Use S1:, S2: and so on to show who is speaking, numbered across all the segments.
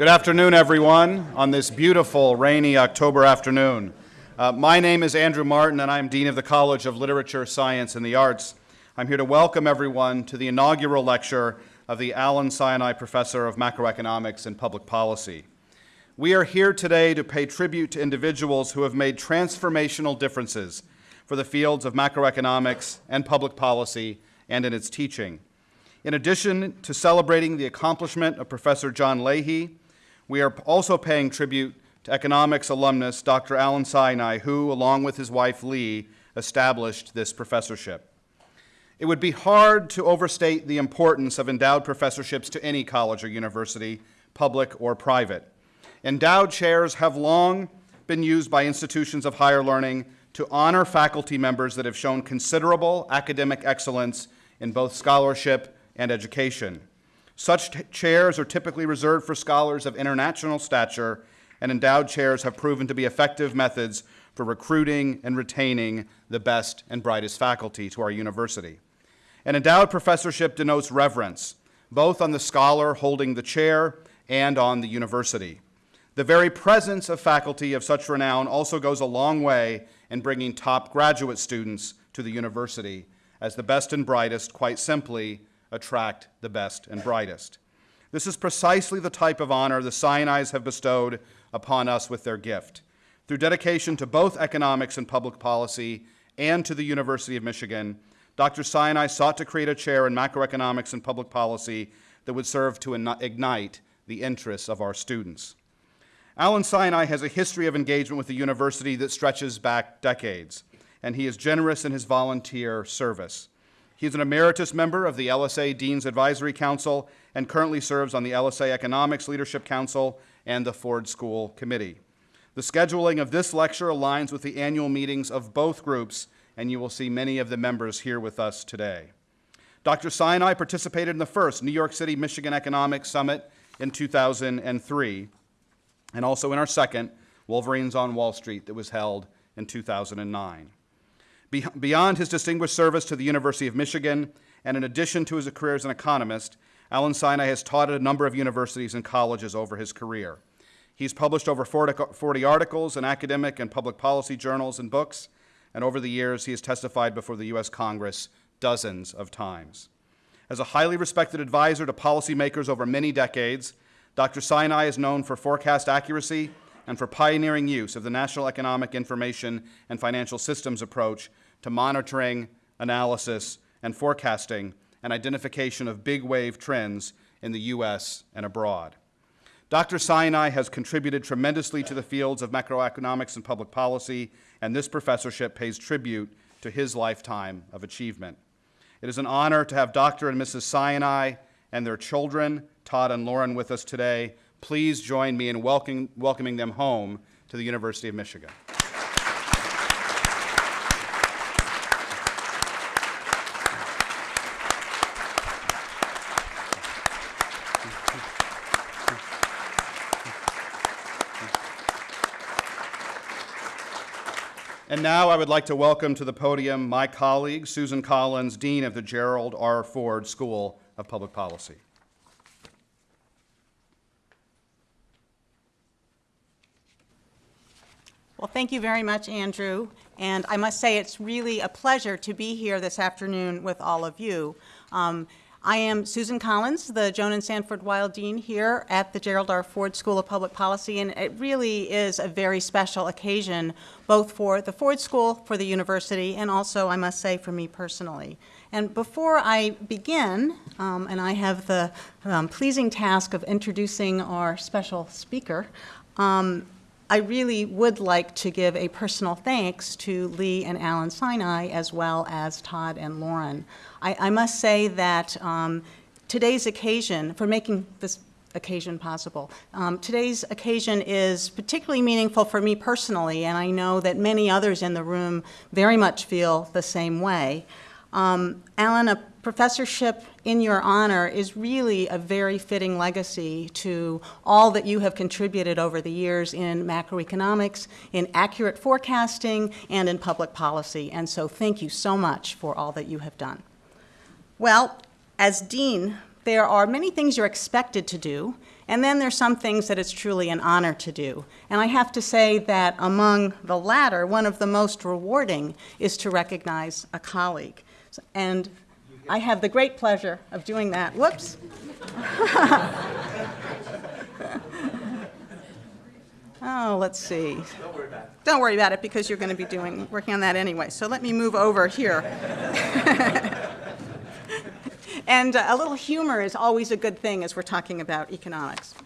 S1: Good afternoon, everyone, on this beautiful, rainy October afternoon. Uh, my name is Andrew Martin, and I'm Dean of the College of Literature, Science, and the Arts. I'm here to welcome everyone to the inaugural lecture of the Alan Sinai Professor of Macroeconomics and Public Policy. We are here today to pay tribute to individuals who have made transformational differences for the fields of macroeconomics and public policy and in its teaching. In addition to celebrating the accomplishment of Professor John Leahy, we are also paying tribute to economics alumnus Dr. Alan Sinai, who, along with his wife Lee, established this professorship. It would be hard to overstate the importance of endowed professorships to any college or university, public or private. Endowed chairs have long been used by institutions of higher learning to honor faculty members that have shown considerable academic excellence in both scholarship and education. Such chairs are typically reserved for scholars of international stature, and endowed chairs have proven to be effective methods for recruiting and retaining the best and brightest faculty to our university. An endowed professorship denotes reverence, both on the scholar holding the chair and on the university. The very presence of faculty of such renown also goes a long way in bringing top graduate students to the university, as the best and brightest, quite simply, attract the best and brightest. This is precisely the type of honor the Sinai's have bestowed upon us with their gift. Through dedication to both economics and public policy and to the University of Michigan, Dr. Sinai sought to create a chair in macroeconomics and public policy that would serve to ignite the interests of our students. Alan Sinai has a history of engagement with the university that stretches back decades, and he is generous in his volunteer service. He is an emeritus member of the LSA Dean's Advisory Council and currently serves on the LSA Economics Leadership Council and the Ford School Committee. The scheduling of this lecture aligns with the annual meetings of both groups, and you will see many of the members here with us today. Dr. Sinai participated in the first New York City, Michigan Economics Summit in 2003, and also in our second, Wolverines on Wall Street, that was held in 2009. Beyond his distinguished service to the University of Michigan, and in addition to his career as an economist, Alan Sinai has taught at a number of universities and colleges over his career. He's published over 40 articles in academic and public policy journals and books, and over the years he has testified before the U.S. Congress dozens of times. As a highly respected advisor to policymakers over many decades, Dr. Sinai is known for forecast accuracy and for pioneering use of the National Economic Information and Financial Systems approach to monitoring, analysis, and forecasting and identification of big wave trends in the U.S. and abroad. Dr. Sinai has contributed tremendously to the fields of macroeconomics and public policy, and this professorship pays tribute to his lifetime of achievement. It is an honor to have Dr. and Mrs. Sinai and their children, Todd and Lauren, with us today. Please join me in welcoming, welcoming them home to the University of Michigan. And now I would like to welcome to the podium my colleague, Susan Collins, Dean of the Gerald R. Ford School of Public Policy.
S2: Well, thank you very much, Andrew. And I must say it's really a pleasure to be here this afternoon with all of you. Um, I am Susan Collins, the Joan and Sanford Weill Dean here at the Gerald R. Ford School of Public Policy, and it really is a very special occasion, both for the Ford School, for the university, and also, I must say, for me personally. And before I begin, um, and I have the um, pleasing task of introducing our special speaker, um, I really would like to give a personal thanks to Lee and Alan Sinai, as well as Todd and Lauren. I, I must say that um, today's occasion, for making this occasion possible. Um, today's occasion is particularly meaningful for me personally, and I know that many others in the room very much feel the same way. Um, Alan, a professorship in your honor is really a very fitting legacy to all that you have contributed over the years in macroeconomics, in accurate forecasting, and in public policy. And so thank you so much for all that you have done. Well, as dean, there are many things you're expected to do, And then there's some things that it's truly an honor to do. And I have to say that among the latter, one of the most rewarding is to recognize a colleague. And I have the great pleasure of doing that. Whoops. oh, let's see.
S3: Don't worry about it.
S2: Don't worry about it because you're going to be doing, working on that anyway. So let me move over here. and uh, a little humor is always a good thing as we're talking about economics.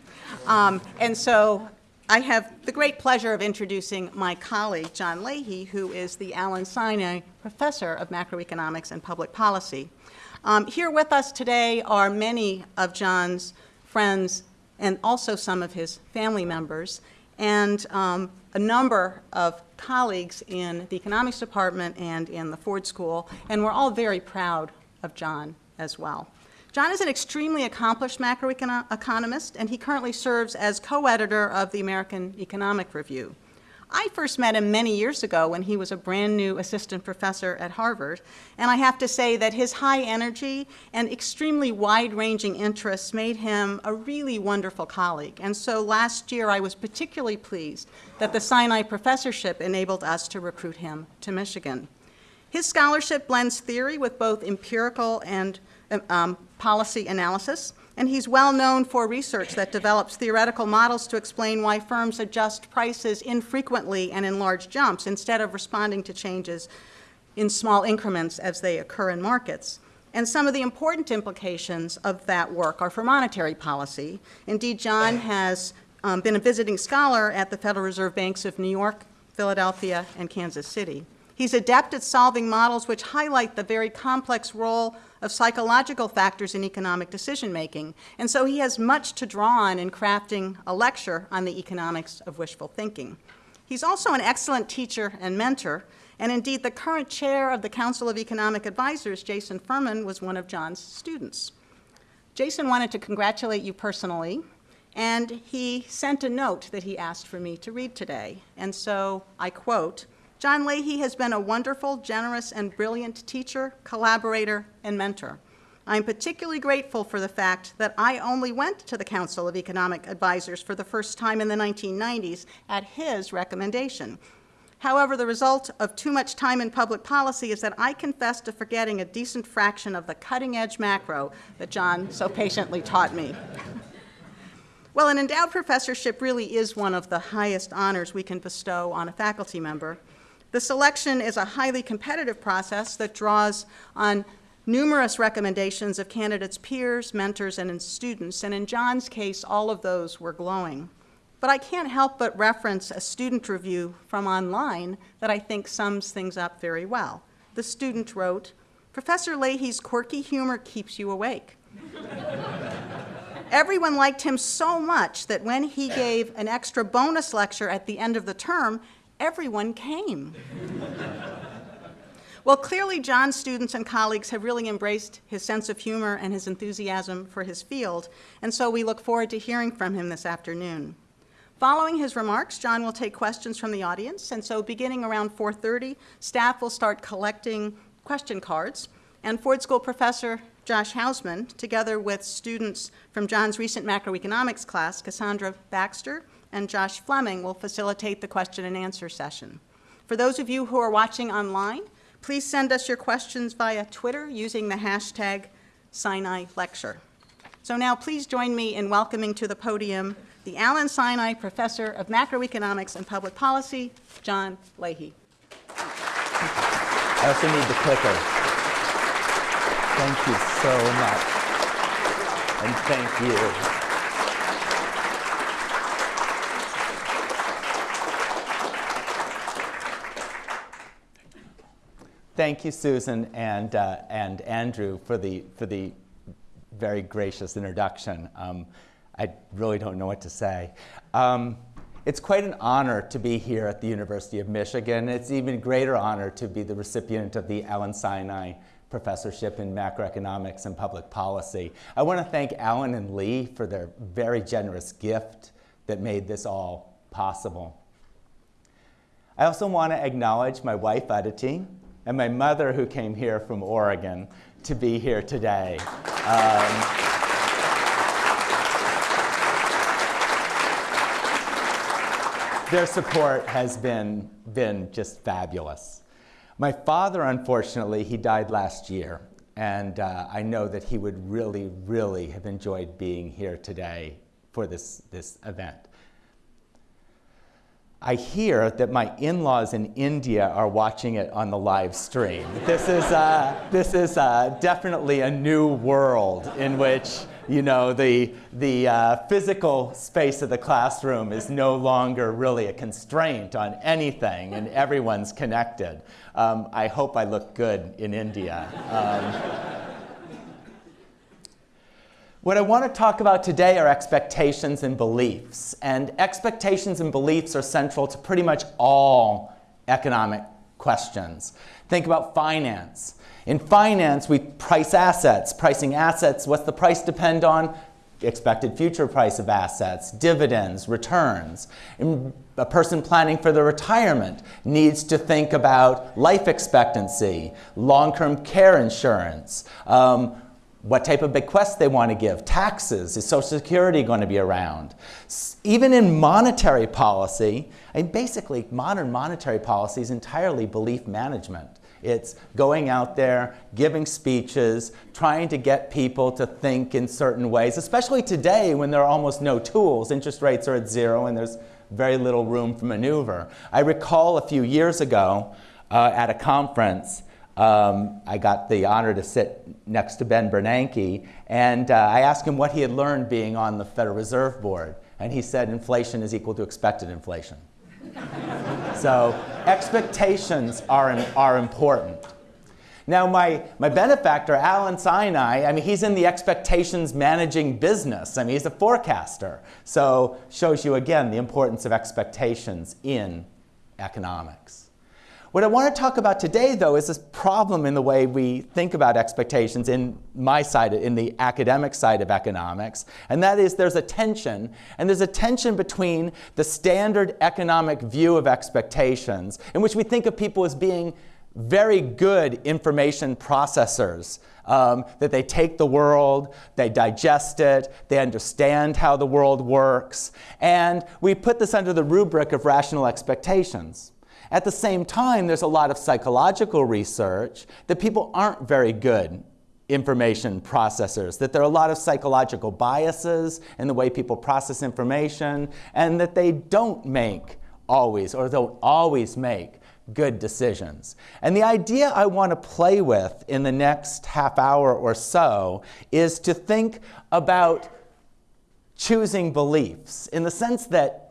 S2: Um, and so I have the great pleasure of introducing my colleague, John Leahy, who is the Alan Sinai Professor of Macroeconomics and Public Policy. Um, here with us today are many of John's friends and also some of his family members and um, a number of colleagues in the economics department and in the Ford School, and we're all very proud of John as well. John is an extremely accomplished macroeconomist, and he currently serves as co-editor of the American Economic Review. I first met him many years ago when he was a brand new assistant professor at Harvard, and I have to say that his high energy and extremely wide-ranging interests made him a really wonderful colleague. And so last year I was particularly pleased that the Sinai professorship enabled us to recruit him to Michigan. His scholarship blends theory with both empirical and um, policy analysis, and he's well known for research that develops theoretical models to explain why firms adjust prices infrequently and in large jumps instead of responding to changes in small increments as they occur in markets. And some of the important implications of that work are for monetary policy. Indeed, John has um, been a visiting scholar at the Federal Reserve Banks of New York, Philadelphia, and Kansas City. He's adept at solving models which highlight the very complex role of psychological factors in economic decision making. And so he has much to draw on in crafting a lecture on the economics of wishful thinking. He's also an excellent teacher and mentor, and indeed the current chair of the Council of Economic Advisors, Jason Furman, was one of John's students. Jason wanted to congratulate you personally, and he sent a note that he asked for me to read today. And so I quote, John Leahy has been a wonderful, generous, and brilliant teacher, collaborator, and mentor. I'm particularly grateful for the fact that I only went to the Council of Economic Advisors for the first time in the 1990s at his recommendation. However, the result of too much time in public policy is that I confess to forgetting a decent fraction of the cutting-edge macro that John so patiently taught me. well, an endowed professorship really is one of the highest honors we can bestow on a faculty member. The selection is a highly competitive process that draws on numerous recommendations of candidates' peers, mentors, and students, and in John's case, all of those were glowing. But I can't help but reference a student review from online that I think sums things up very well. The student wrote, Professor Leahy's quirky humor keeps you awake. Everyone liked him so much that when he gave an extra bonus lecture at the end of the term, everyone came. well, clearly John's students and colleagues have really embraced his sense of humor and his enthusiasm for his field, and so we look forward to hearing from him this afternoon. Following his remarks, John will take questions from the audience, and so beginning around 4.30, staff will start collecting question cards, and Ford School professor Josh Hausman, together with students from John's recent macroeconomics class, Cassandra Baxter and Josh Fleming will facilitate the question and answer session. For those of you who are watching online, please send us your questions via Twitter using the hashtag Sinai Lecture. So now please join me in welcoming to the podium the Alan Sinai Professor of Macroeconomics and Public Policy, John Leahy.
S3: I also need the clicker. Thank you so much. And thank you. Thank you, Susan and, uh, and Andrew, for the, for the very gracious introduction. Um, I really don't know what to say. Um, it's quite an honor to be here at the University of Michigan. It's even greater honor to be the recipient of the Alan Sinai Professorship in Macroeconomics and Public Policy. I want to thank Alan and Lee for their very generous gift that made this all possible. I also want to acknowledge my wife, Aditi, and my mother who came here from Oregon to be here today. Um, their support has been, been just fabulous. My father, unfortunately, he died last year, and uh, I know that he would really, really have enjoyed being here today for this, this event. I hear that my in-laws in India are watching it on the live stream. This is, uh, this is uh, definitely a new world in which you know, the, the uh, physical space of the classroom is no longer really a constraint on anything and everyone's connected. Um, I hope I look good in India. Um, what I want to talk about today are expectations and beliefs. And expectations and beliefs are central to pretty much all economic questions. Think about finance. In finance, we price assets. Pricing assets, what's the price depend on? Expected future price of assets, dividends, returns. a person planning for their retirement needs to think about life expectancy, long-term care insurance, um, what type of bequest they want to give, taxes, is Social Security going to be around? Even in monetary policy, mean, basically modern monetary policy is entirely belief management. It's going out there, giving speeches, trying to get people to think in certain ways, especially today when there are almost no tools. Interest rates are at zero and there's very little room for maneuver. I recall a few years ago uh, at a conference, um, I got the honor to sit next to Ben Bernanke, and uh, I asked him what he had learned being on the Federal Reserve Board, and he said inflation is equal to expected inflation. so expectations are, are important. Now, my, my benefactor, Alan Sinai, I mean, he's in the expectations managing business. I mean, he's a forecaster. So shows you, again, the importance of expectations in economics. What I want to talk about today, though, is this problem in the way we think about expectations in my side, in the academic side of economics, and that is there's a tension, and there's a tension between the standard economic view of expectations, in which we think of people as being very good information processors, um, that they take the world, they digest it, they understand how the world works, and we put this under the rubric of rational expectations. At the same time, there's a lot of psychological research that people aren't very good information processors, that there are a lot of psychological biases in the way people process information, and that they don't make always, or don't always make, good decisions. And the idea I want to play with in the next half hour or so is to think about choosing beliefs in the sense that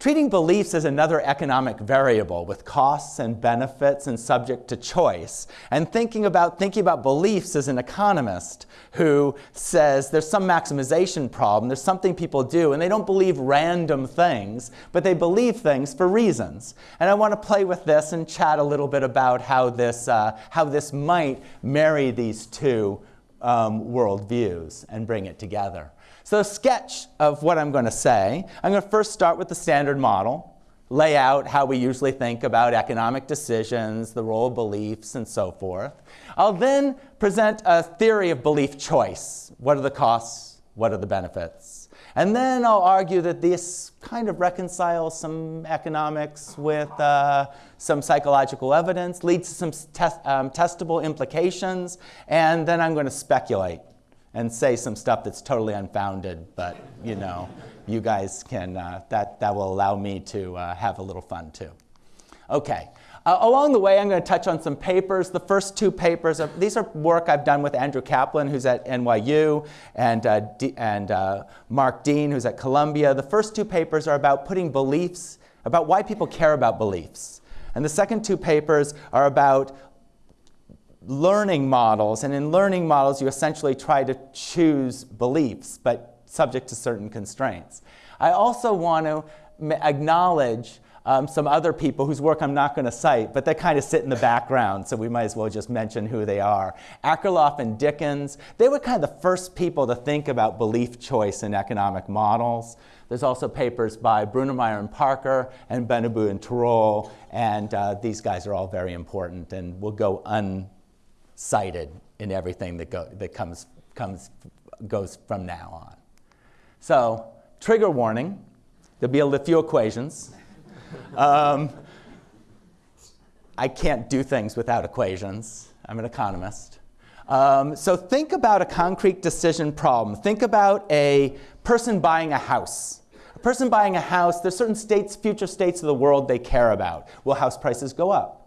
S3: Treating beliefs as another economic variable with costs and benefits and subject to choice. And thinking about, thinking about beliefs as an economist who says there's some maximization problem, there's something people do, and they don't believe random things, but they believe things for reasons. And I want to play with this and chat a little bit about how this, uh, how this might marry these two um, worldviews and bring it together. So a sketch of what I'm going to say, I'm going to first start with the standard model, lay out how we usually think about economic decisions, the role of beliefs, and so forth. I'll then present a theory of belief choice. What are the costs? What are the benefits? And then I'll argue that this kind of reconciles some economics with uh, some psychological evidence, leads to some test, um, testable implications, and then I'm going to speculate and say some stuff that's totally unfounded, but you know, you guys can, uh, that, that will allow me to uh, have a little fun too. Okay. Uh, along the way, I'm going to touch on some papers. The first two papers, are, these are work I've done with Andrew Caplin, who's at NYU, and, uh, and uh, Mark Dean, who's at Columbia. The first two papers are about putting beliefs, about why people care about beliefs. And the second two papers are about learning models. And in learning models, you essentially try to choose beliefs, but subject to certain constraints. I also want to acknowledge um, some other people whose work I'm not going to cite, but they kind of sit in the background, so we might as well just mention who they are. Akerlof and Dickens, they were kind of the first people to think about belief choice in economic models. There's also papers by Brunnermeier and Parker and Benabou and Tirole, and uh, these guys are all very important and will go un cited in everything that, go, that comes, comes, goes from now on. So, trigger warning. There'll be a few equations. Um, I can't do things without equations. I'm an economist. Um, so think about a concrete decision problem. Think about a person buying a house. A person buying a house, there's certain states, future states of the world they care about. Will house prices go up?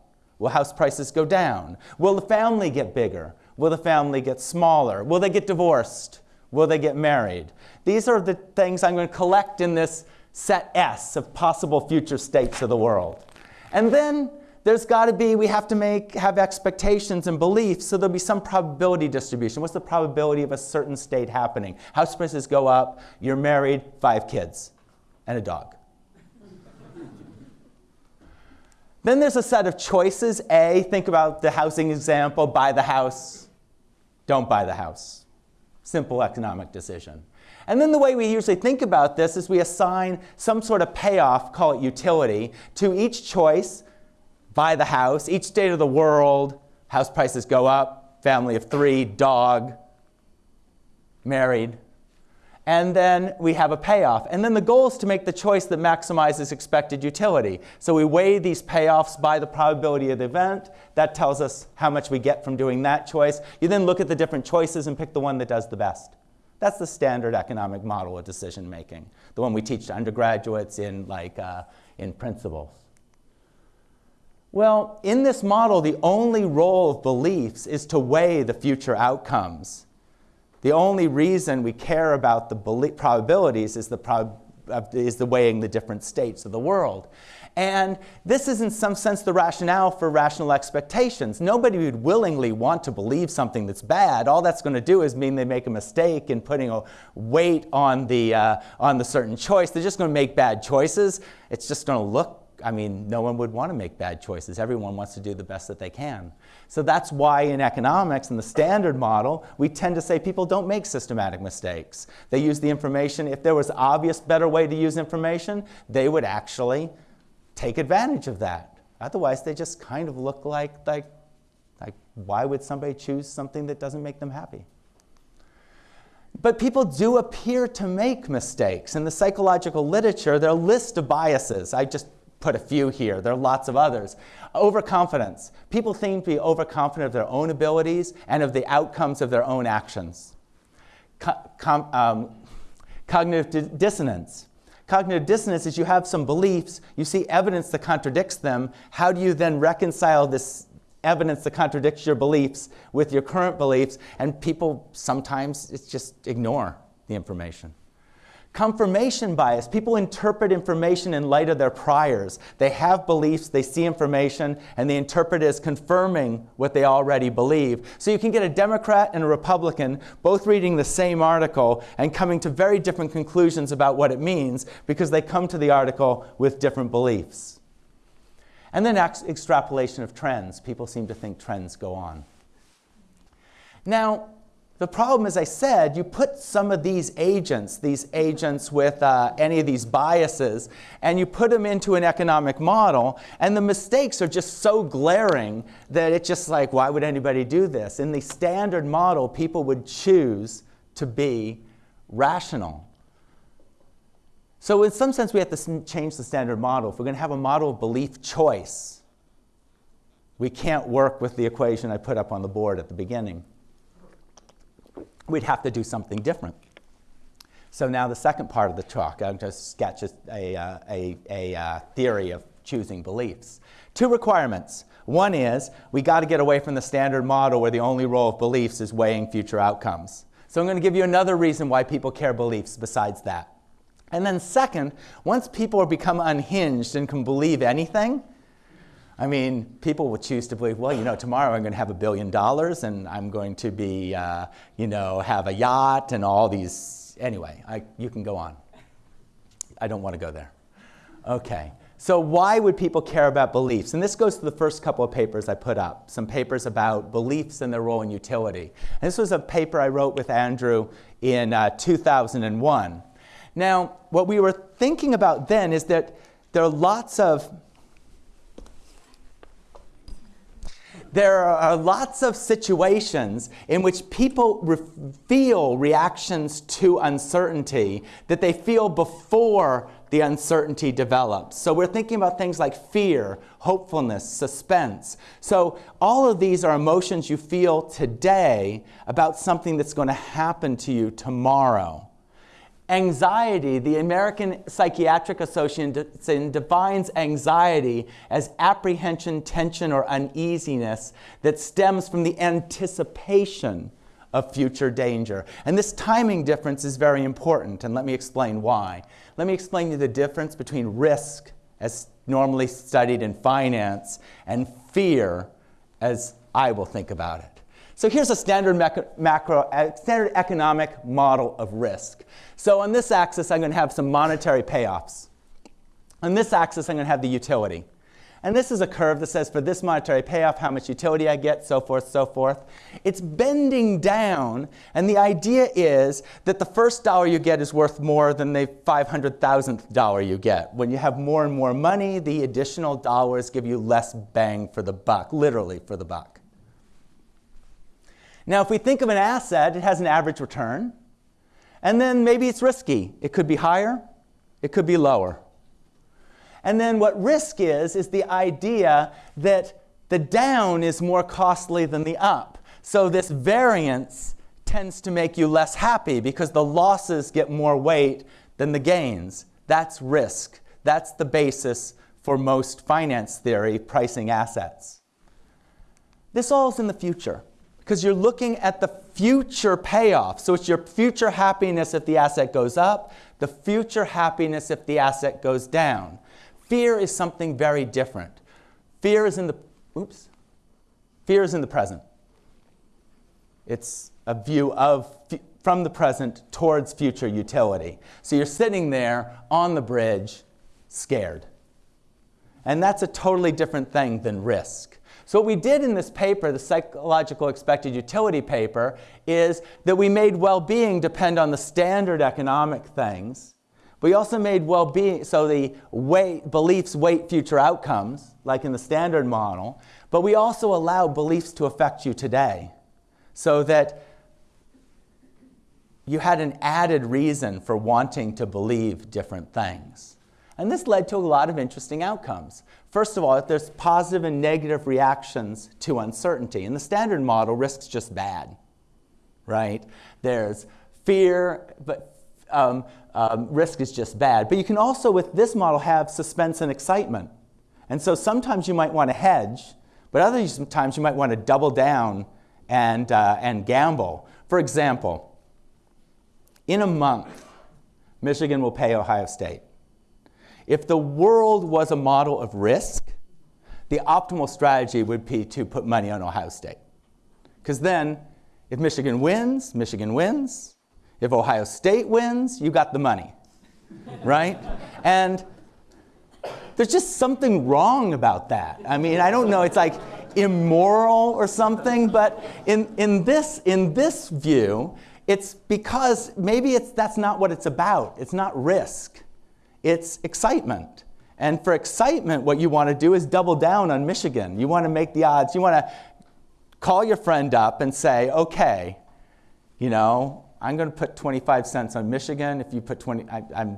S3: Will house prices go down? Will the family get bigger? Will the family get smaller? Will they get divorced? Will they get married? These are the things I'm going to collect in this set S of possible future states of the world. And then there's got to be, we have to make, have expectations and beliefs, so there'll be some probability distribution. What's the probability of a certain state happening? House prices go up, you're married, five kids, and a dog. Then there's a set of choices. A, think about the housing example, buy the house, don't buy the house. Simple economic decision. And then the way we usually think about this is we assign some sort of payoff, call it utility, to each choice buy the house, each state of the world, house prices go up, family of three, dog, married. And then we have a payoff. And then the goal is to make the choice that maximizes expected utility. So we weigh these payoffs by the probability of the event. That tells us how much we get from doing that choice. You then look at the different choices and pick the one that does the best. That's the standard economic model of decision making, the one we teach to undergraduates in, like, uh, in principles. Well, in this model, the only role of beliefs is to weigh the future outcomes. The only reason we care about the probabilities is the, prob is the weighing the different states of the world. And this is, in some sense, the rationale for rational expectations. Nobody would willingly want to believe something that's bad. All that's going to do is mean they make a mistake in putting a weight on the, uh, on the certain choice. They're just going to make bad choices. It's just going to look I mean, no one would want to make bad choices. Everyone wants to do the best that they can. So that's why in economics, in the standard model, we tend to say people don't make systematic mistakes. They use the information. If there was obvious better way to use information, they would actually take advantage of that. Otherwise, they just kind of look like, like, like why would somebody choose something that doesn't make them happy? But people do appear to make mistakes. In the psychological literature, there are a list of biases. I just put a few here. There are lots of others. Overconfidence. People seem to be overconfident of their own abilities and of the outcomes of their own actions. Um, cognitive dissonance. Cognitive dissonance is you have some beliefs, you see evidence that contradicts them. How do you then reconcile this evidence that contradicts your beliefs with your current beliefs? And people sometimes it's just ignore the information. Confirmation bias. People interpret information in light of their priors. They have beliefs, they see information, and they interpret it as confirming what they already believe. So you can get a Democrat and a Republican both reading the same article and coming to very different conclusions about what it means because they come to the article with different beliefs. And then extrapolation of trends. People seem to think trends go on. Now, the problem, as I said, you put some of these agents, these agents with uh, any of these biases, and you put them into an economic model, and the mistakes are just so glaring that it's just like, why would anybody do this? In the standard model, people would choose to be rational. So in some sense, we have to change the standard model. If we're going to have a model of belief choice, we can't work with the equation I put up on the board at the beginning we'd have to do something different. So now the second part of the talk, I'm just sketch a, uh, a, a uh, theory of choosing beliefs. Two requirements. One is we got to get away from the standard model where the only role of beliefs is weighing future outcomes. So I'm going to give you another reason why people care beliefs besides that. And then second, once people become unhinged and can believe anything, I mean, people will choose to believe, well, you know, tomorrow I'm going to have a billion dollars and I'm going to be, uh, you know, have a yacht and all these. Anyway, I, you can go on. I don't want to go there. Okay. So why would people care about beliefs? And this goes to the first couple of papers I put up, some papers about beliefs and their role in utility. And this was a paper I wrote with Andrew in uh, 2001. Now, what we were thinking about then is that there are lots of there are uh, lots of situations in which people re feel reactions to uncertainty that they feel before the uncertainty develops. So we're thinking about things like fear, hopefulness, suspense. So all of these are emotions you feel today about something that's going to happen to you tomorrow. Anxiety, the American Psychiatric Association defines anxiety as apprehension, tension, or uneasiness that stems from the anticipation of future danger. And this timing difference is very important, and let me explain why. Let me explain you the difference between risk, as normally studied in finance, and fear, as I will think about it. So here's a standard, macro, standard economic model of risk. So on this axis, I'm going to have some monetary payoffs. On this axis, I'm going to have the utility. And this is a curve that says for this monetary payoff, how much utility I get, so forth, so forth. It's bending down, and the idea is that the first dollar you get is worth more than the 500,000th dollar you get. When you have more and more money, the additional dollars give you less bang for the buck, literally for the buck. Now, if we think of an asset, it has an average return, and then maybe it's risky. It could be higher, it could be lower. And then what risk is, is the idea that the down is more costly than the up. So this variance tends to make you less happy because the losses get more weight than the gains. That's risk. That's the basis for most finance theory pricing assets. This all is in the future because you're looking at the future payoff. So it's your future happiness if the asset goes up, the future happiness if the asset goes down. Fear is something very different. Fear is in the, oops, fear is in the present. It's a view of, from the present towards future utility. So you're sitting there on the bridge, scared. And that's a totally different thing than risk. So what we did in this paper, the psychological expected utility paper, is that we made well-being depend on the standard economic things we also made well-being, so the weight, beliefs weight future outcomes, like in the standard model, but we also allow beliefs to affect you today so that you had an added reason for wanting to believe different things. And this led to a lot of interesting outcomes. First of all, there's positive and negative reactions to uncertainty. In the standard model, risk's just bad, right? There's fear, but um, um, risk is just bad. But you can also, with this model, have suspense and excitement. And so sometimes you might want to hedge, but other times you might want to double down and, uh, and gamble. For example, in a month, Michigan will pay Ohio State. If the world was a model of risk, the optimal strategy would be to put money on Ohio State. Because then, if Michigan wins, Michigan wins. If Ohio State wins, you got the money, right? And there's just something wrong about that. I mean, I don't know, it's like immoral or something, but in, in, this, in this view, it's because maybe it's, that's not what it's about. It's not risk, it's excitement. And for excitement, what you want to do is double down on Michigan. You want to make the odds, you want to call your friend up and say, okay, you know, I'm going to put 25 cents on Michigan. If you put 20, I, am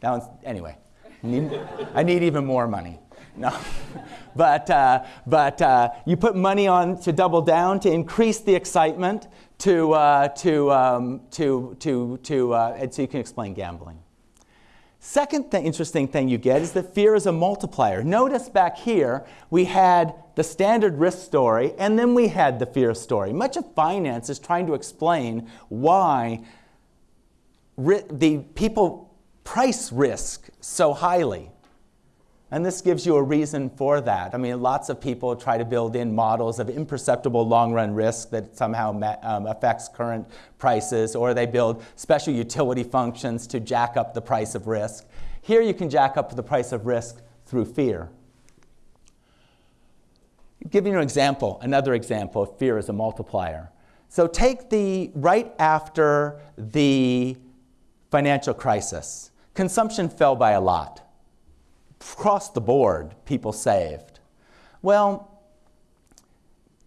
S3: that one's, anyway, need, I need even more money. No, but, uh, but uh, you put money on to double down to increase the excitement to, uh, to, um, to, to, to uh, and so you can explain gambling. Second th interesting thing you get is that fear is a multiplier. Notice back here, we had the standard risk story, and then we had the fear story. Much of finance is trying to explain why the people price risk so highly. And this gives you a reason for that. I mean, lots of people try to build in models of imperceptible long-run risk that somehow um, affects current prices, or they build special utility functions to jack up the price of risk. Here you can jack up the price of risk through fear. Giving you an example, another example of fear as a multiplier. So take the right after the financial crisis. Consumption fell by a lot across the board, people saved. Well,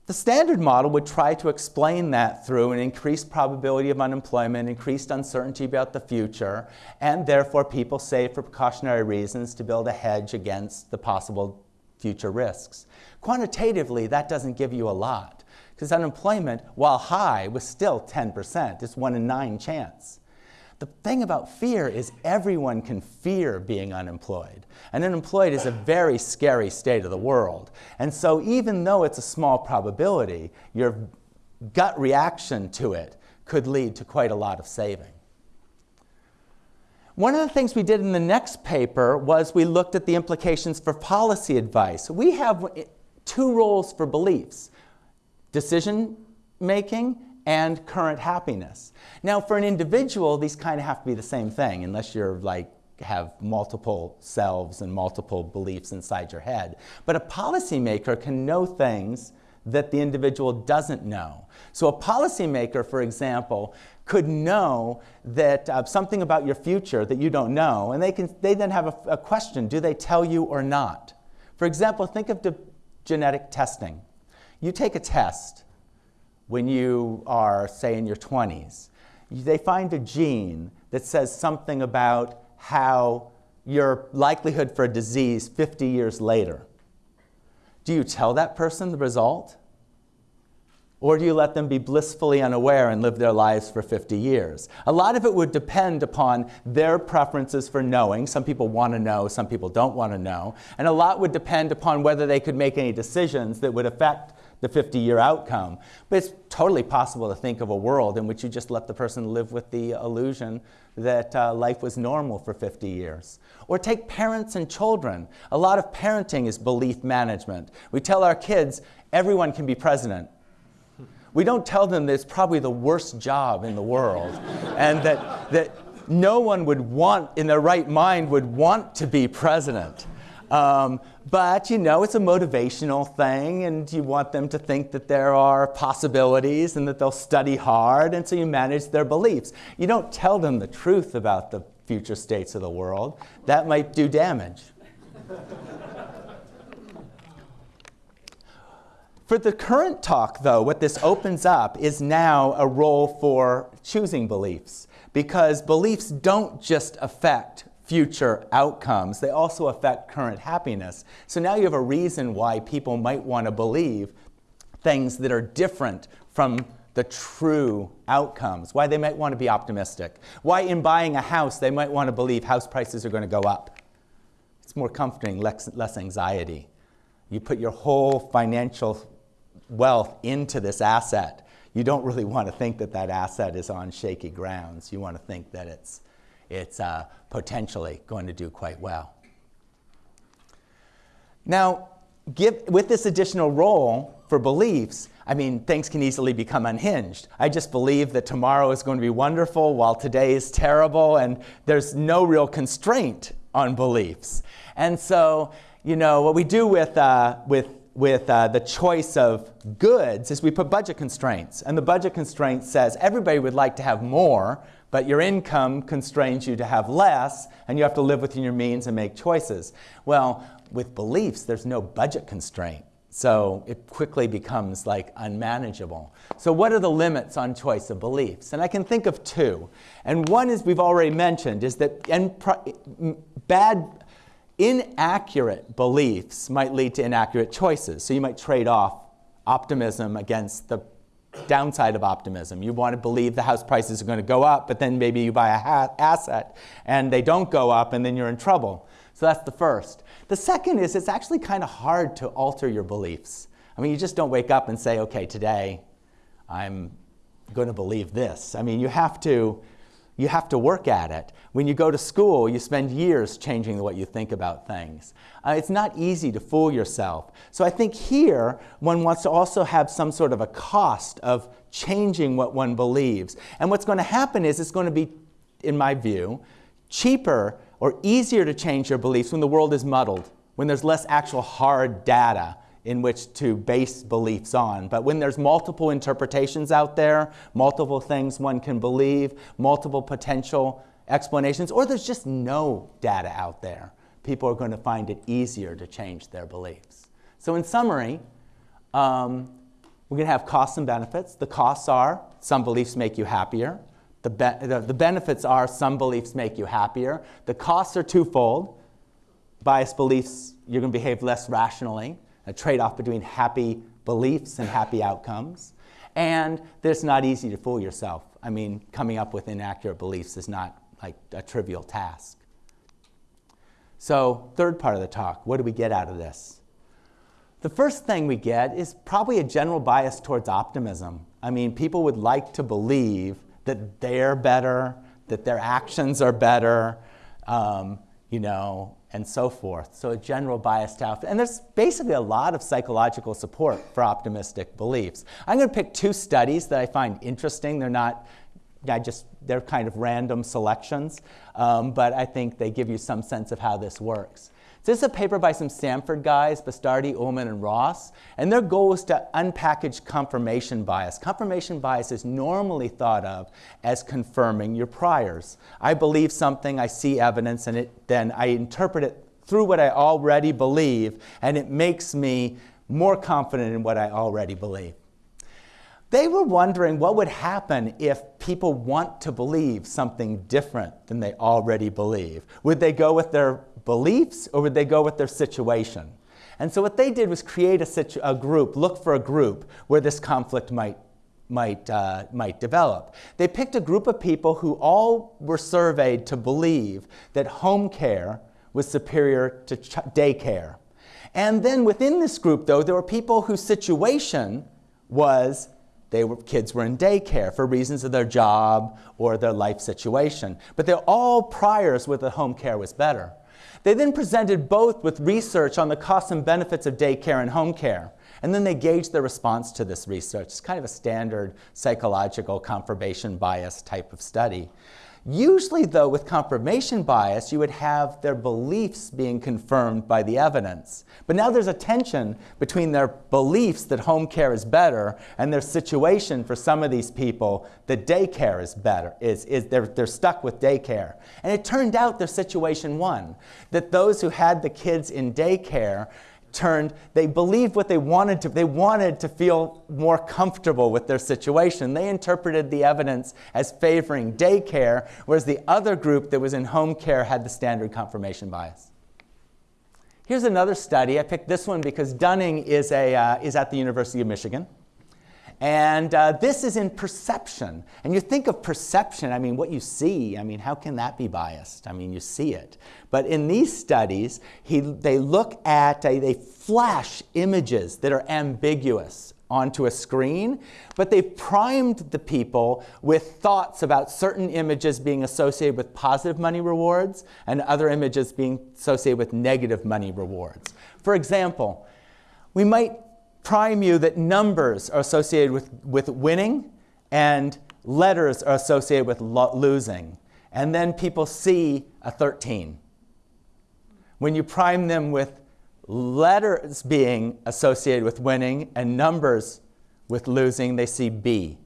S3: The standard model would try to explain that through an increased probability of unemployment, increased uncertainty about the future, and therefore people save for precautionary reasons to build a hedge against the possible future risks. Quantitatively, that doesn't give you a lot, because unemployment, while high, was still 10%. It's one in nine chance. The thing about fear is everyone can fear being unemployed. And unemployed is a very scary state of the world. And so even though it's a small probability, your gut reaction to it could lead to quite a lot of saving. One of the things we did in the next paper was we looked at the implications for policy advice. We have two roles for beliefs, decision making and current happiness. Now, for an individual, these kind of have to be the same thing, unless you're like have multiple selves and multiple beliefs inside your head. But a policymaker can know things that the individual doesn't know. So a policymaker, for example, could know that uh, something about your future that you don't know, and they, can, they then have a, a question, do they tell you or not? For example, think of genetic testing. You take a test, when you are, say, in your 20s. They find a gene that says something about how your likelihood for a disease 50 years later. Do you tell that person the result? Or do you let them be blissfully unaware and live their lives for 50 years? A lot of it would depend upon their preferences for knowing. Some people want to know, some people don't want to know. And a lot would depend upon whether they could make any decisions that would affect the 50 year outcome. But it's totally possible to think of a world in which you just let the person live with the illusion that uh, life was normal for 50 years. Or take parents and children. A lot of parenting is belief management. We tell our kids everyone can be president. We don't tell them that it's probably the worst job in the world and that, that no one would want, in their right mind, would want to be president. Um, but you know, it's a motivational thing, and you want them to think that there are possibilities and that they'll study hard, and so you manage their beliefs. You don't tell them the truth about the future states of the world. That might do damage. For the current talk, though, what this opens up is now a role for choosing beliefs, because beliefs don't just affect future outcomes. They also affect current happiness. So now you have a reason why people might want to believe things that are different from the true outcomes, why they might want to be optimistic, why in buying a house they might want to believe house prices are going to go up. It's more comforting, less, less anxiety. You put your whole financial wealth into this asset. You don't really want to think that that asset is on shaky grounds. You want to think that it's it's uh, potentially going to do quite well. Now, give, with this additional role for beliefs, I mean, things can easily become unhinged. I just believe that tomorrow is going to be wonderful while today is terrible, and there's no real constraint on beliefs. And so, you know, what we do with, uh, with, with uh, the choice of goods is we put budget constraints. And the budget constraint says everybody would like to have more, but your income constrains you to have less, and you have to live within your means and make choices. Well, with beliefs, there's no budget constraint. So it quickly becomes like unmanageable. So what are the limits on choice of beliefs? And I can think of two. And one is we've already mentioned is that and bad, inaccurate beliefs might lead to inaccurate choices. So you might trade off optimism against the downside of optimism. You want to believe the house prices are going to go up, but then maybe you buy a asset and they don't go up and then you're in trouble. So that's the first. The second is it's actually kind of hard to alter your beliefs. I mean, you just don't wake up and say, okay, today I'm going to believe this. I mean, you have to you have to work at it. When you go to school, you spend years changing what you think about things. Uh, it's not easy to fool yourself. So I think here, one wants to also have some sort of a cost of changing what one believes. And what's going to happen is it's going to be, in my view, cheaper or easier to change your beliefs when the world is muddled, when there's less actual hard data in which to base beliefs on. But when there's multiple interpretations out there, multiple things one can believe, multiple potential explanations, or there's just no data out there, people are going to find it easier to change their beliefs. So in summary, um, We're going to have costs and benefits. The costs are some beliefs make you happier. The, be- the, the benefits are some beliefs make you happier. The costs are twofold. Biased beliefs, you're going to behave less rationally, a trade off between happy beliefs and happy outcomes. And it's not easy to fool yourself. I mean, coming up with inaccurate beliefs is not like a trivial task. So, third part of the talk what do we get out of this? The first thing we get is probably a general bias towards optimism. I mean, people would like to believe that they're better, that their actions are better, um, you know, and so forth. So a general bias to. And there's basically a lot of psychological support for optimistic beliefs. I'm going to pick two studies that I find interesting. They're not, I just, they're kind of random selections, um, but I think they give you some sense of how this works. This is a paper by some Stanford guys, Bastardi, Uhlmann, and Ross, and their goal is to unpackage confirmation bias. Confirmation bias is normally thought of as confirming your priors. I believe something, I see evidence, and it, then I interpret it through what I already believe, and it makes me more confident in what I already believe. They were wondering what would happen if people want to believe something different than they already believe. Would they go with their beliefs or would they go with their situation? And so what they did was create a, a group, look for a group where this conflict might, might, uh, might develop. They picked a group of people who all were surveyed to believe that home care was superior to daycare. And then within this group, though, there were people whose situation was they were, kids were in daycare for reasons of their job or their life situation. But they're all priors where the home care was better. They then presented both with research on the costs and benefits of daycare and home care. And then they gauged their response to this research. It's kind of a standard psychological confirmation bias type of study. Usually, though, with confirmation bias, you would have their beliefs being confirmed by the evidence. But now there's a tension between their beliefs that home care is better and their situation for some of these people that daycare is better, is, is they're, they're stuck with daycare. And it turned out their situation won, that those who had the kids in daycare turned they believed what they wanted to they wanted to feel more comfortable with their situation. They interpreted the evidence as favoring daycare whereas the other group that was in home care had the standard confirmation bias. Here's another study. I picked this one because dunning is, a, uh, is at the university of michigan and uh, this is in perception. And you think of perception, I mean, what you see, I mean, how can that be biased? I mean, you see it. But in these studies, he, they look at, they flash images that are ambiguous onto a screen, but they've primed the people with thoughts about certain images being associated with positive money rewards and other images being associated with negative money rewards. For example, we might prime you that numbers are associated with, with winning and letters are associated with lo- losing. And then people see a 13. When you prime them with letters being associated with winning and numbers with losing, they see B.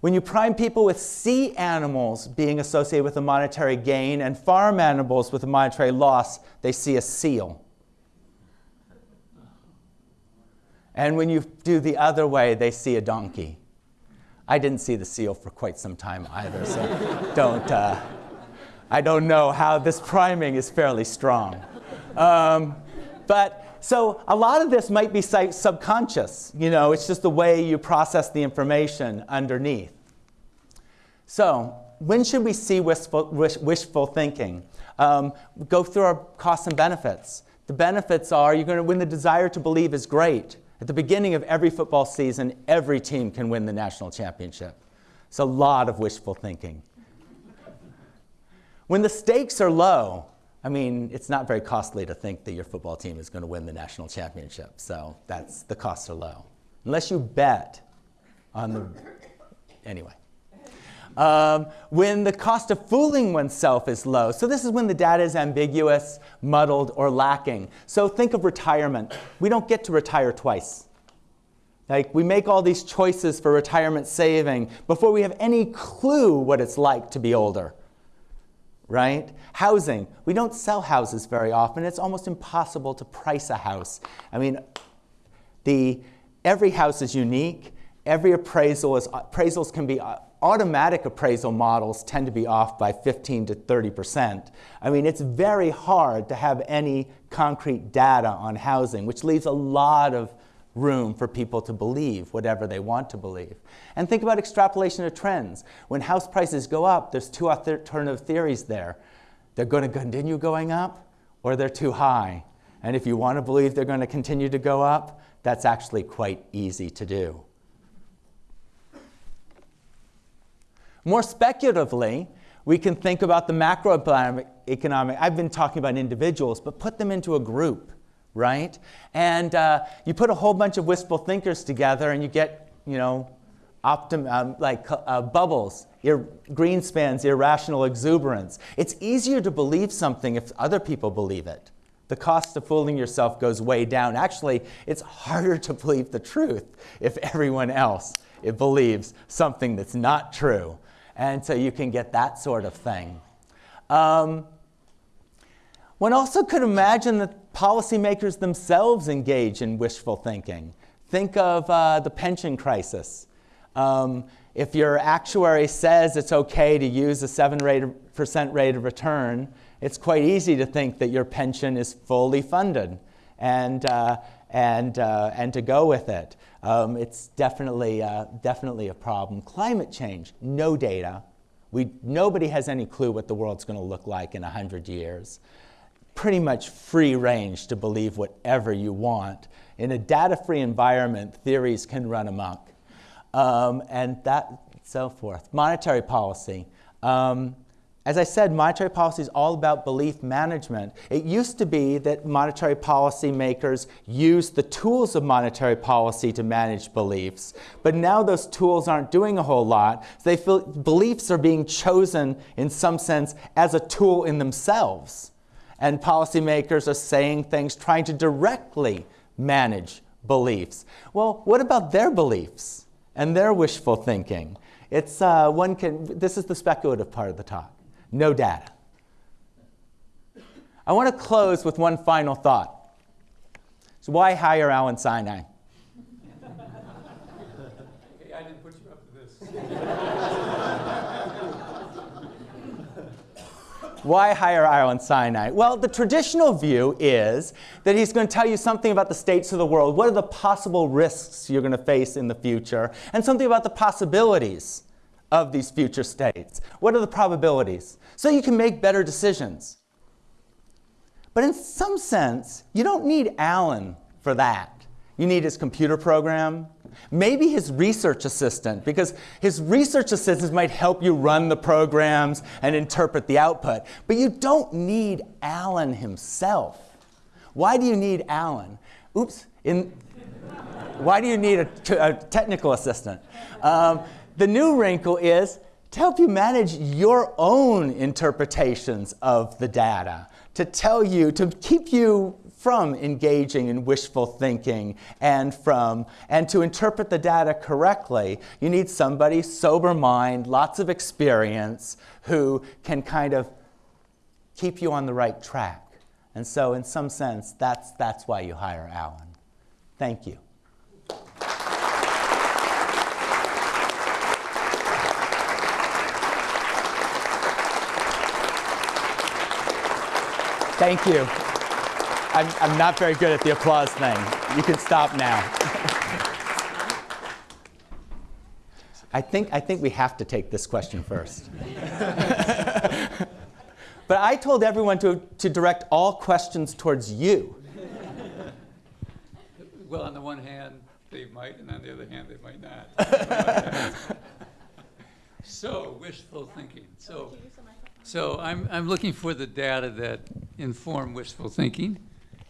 S3: When you prime people with sea animals being associated with a monetary gain and farm animals with a monetary loss, they see a seal. And when you do the other way, they see a donkey. I didn't see the seal for quite some time either, so don't, uh, I don't know how this priming is fairly strong. Um, but so a lot of this might be subconscious. You know, it's just the way you process the information underneath. So when should we see wishful, wish, wishful thinking? Um, go through our costs and benefits. The benefits are you're going to, when the desire to believe is great, at the beginning of every football season, every team can win the national championship. It's a lot of wishful thinking. When the stakes are low, I mean, it's not very costly to think that your football team is going to win the national championship. So that's the costs are low. Unless you bet on the. Anyway. Um, when the cost of fooling oneself is low. So, this is when the data is ambiguous, muddled, or lacking. So, think of retirement. We don't get to retire twice. Like, we make all these choices for retirement saving before we have any clue what it's like to be older. Right? Housing. We don't sell houses very often. It's almost impossible to price a house. I mean, the every house is unique. Every appraisal is, appraisals can be, uh, automatic appraisal models tend to be off by 15 to 30%. I mean, it's very hard to have any concrete data on housing, which leaves a lot of room for people to believe whatever they want to believe. And think about extrapolation of trends. When house prices go up, there's two alternative theories there. They're going to continue going up, or they're too high. And if you want to believe they're going to continue to go up, that's actually quite easy to do. More speculatively, we can think about the macroeconomic, I've been talking about individuals, but put them into a group, right? And uh, you put a whole bunch of wistful thinkers together and you get, you know, optim um, like uh, bubbles, ir Greenspans, irrational exuberance. It's easier to believe something if other people believe it. The cost of fooling yourself goes way down. Actually, it's harder to believe the truth if everyone else it believes something that's not true. And so you can get that sort of thing. Um, one also could imagine that policymakers themselves engage in wishful thinking. Think of uh, the pension crisis. Um, if your actuary says it's okay to use a 7% rate of return, it's quite easy to think that your pension is fully funded and, uh, and, uh, and to go with it. Um, it's definitely, uh, definitely a problem. Climate change, no data. We, nobody has any clue what the world's going to look like in 100 years. Pretty much free range to believe whatever you want. In a data-free environment, theories can run amok. Um, and that, so forth. Monetary policy. Um, as I said, monetary policy is all about belief management. It used to be that monetary policy makers used the tools of monetary policy to manage beliefs, but now those tools aren't doing a whole lot. They feel beliefs are being chosen in some sense as a tool in themselves. And policymakers are saying things trying to directly manage beliefs. Well, what about their beliefs and their wishful thinking? It's, uh, one can, this is the speculative part of the talk no data. I want to close with one final thought. So why hire Allen Sinai?
S4: Hey, I didn't put you up to this.
S3: Why hire Allen Sinai? Well, the traditional view is that he's going to tell you something about the states of the world. What are the possible risks you're going to face in the future? And something about the possibilities of these future states. What are the probabilities? so you can make better decisions. But in some sense, you don't need Allen for that. You need his computer program, maybe his research assistant, because his research assistants might help you run the programs and interpret the output. But you don't need Allen himself. Why do you need Allen? Oops, in, why do you need a, a technical assistant? Um, the new wrinkle is to help you manage your own interpretations of the data, to tell you, to keep you from engaging in wishful thinking and from, and to interpret the data correctly, you need somebody sober mind, lots of experience, who can kind of keep you on the right track. And so in some sense, that's, that's why you hire Allen. Thank you. Thank you. I'm, I'm not very good at the applause thing. You can stop now. I think, I think we have to take this question first. but I told everyone to, to direct all questions towards you.
S4: Well, on the one hand, they might, and on the other hand, they might not. so, wishful thinking. So, so I'm, I'm looking for the data that inform wishful thinking,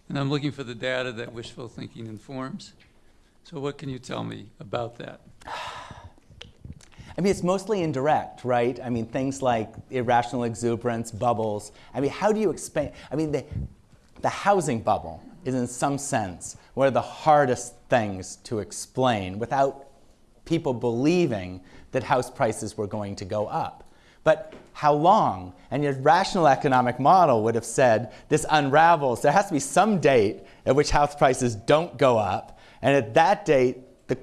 S4: and I'm looking for the data that wishful thinking informs. So what can you tell me about that?
S3: I mean, it's mostly indirect, right? I mean, things like irrational exuberance, bubbles. I mean, how do you explain? I mean, the, the housing bubble is in some sense one of the hardest things to explain without people believing that house prices were going to go up. But how long? And your rational economic model would have said this unravels. There has to be some date at which house prices don't go up. And at that date, the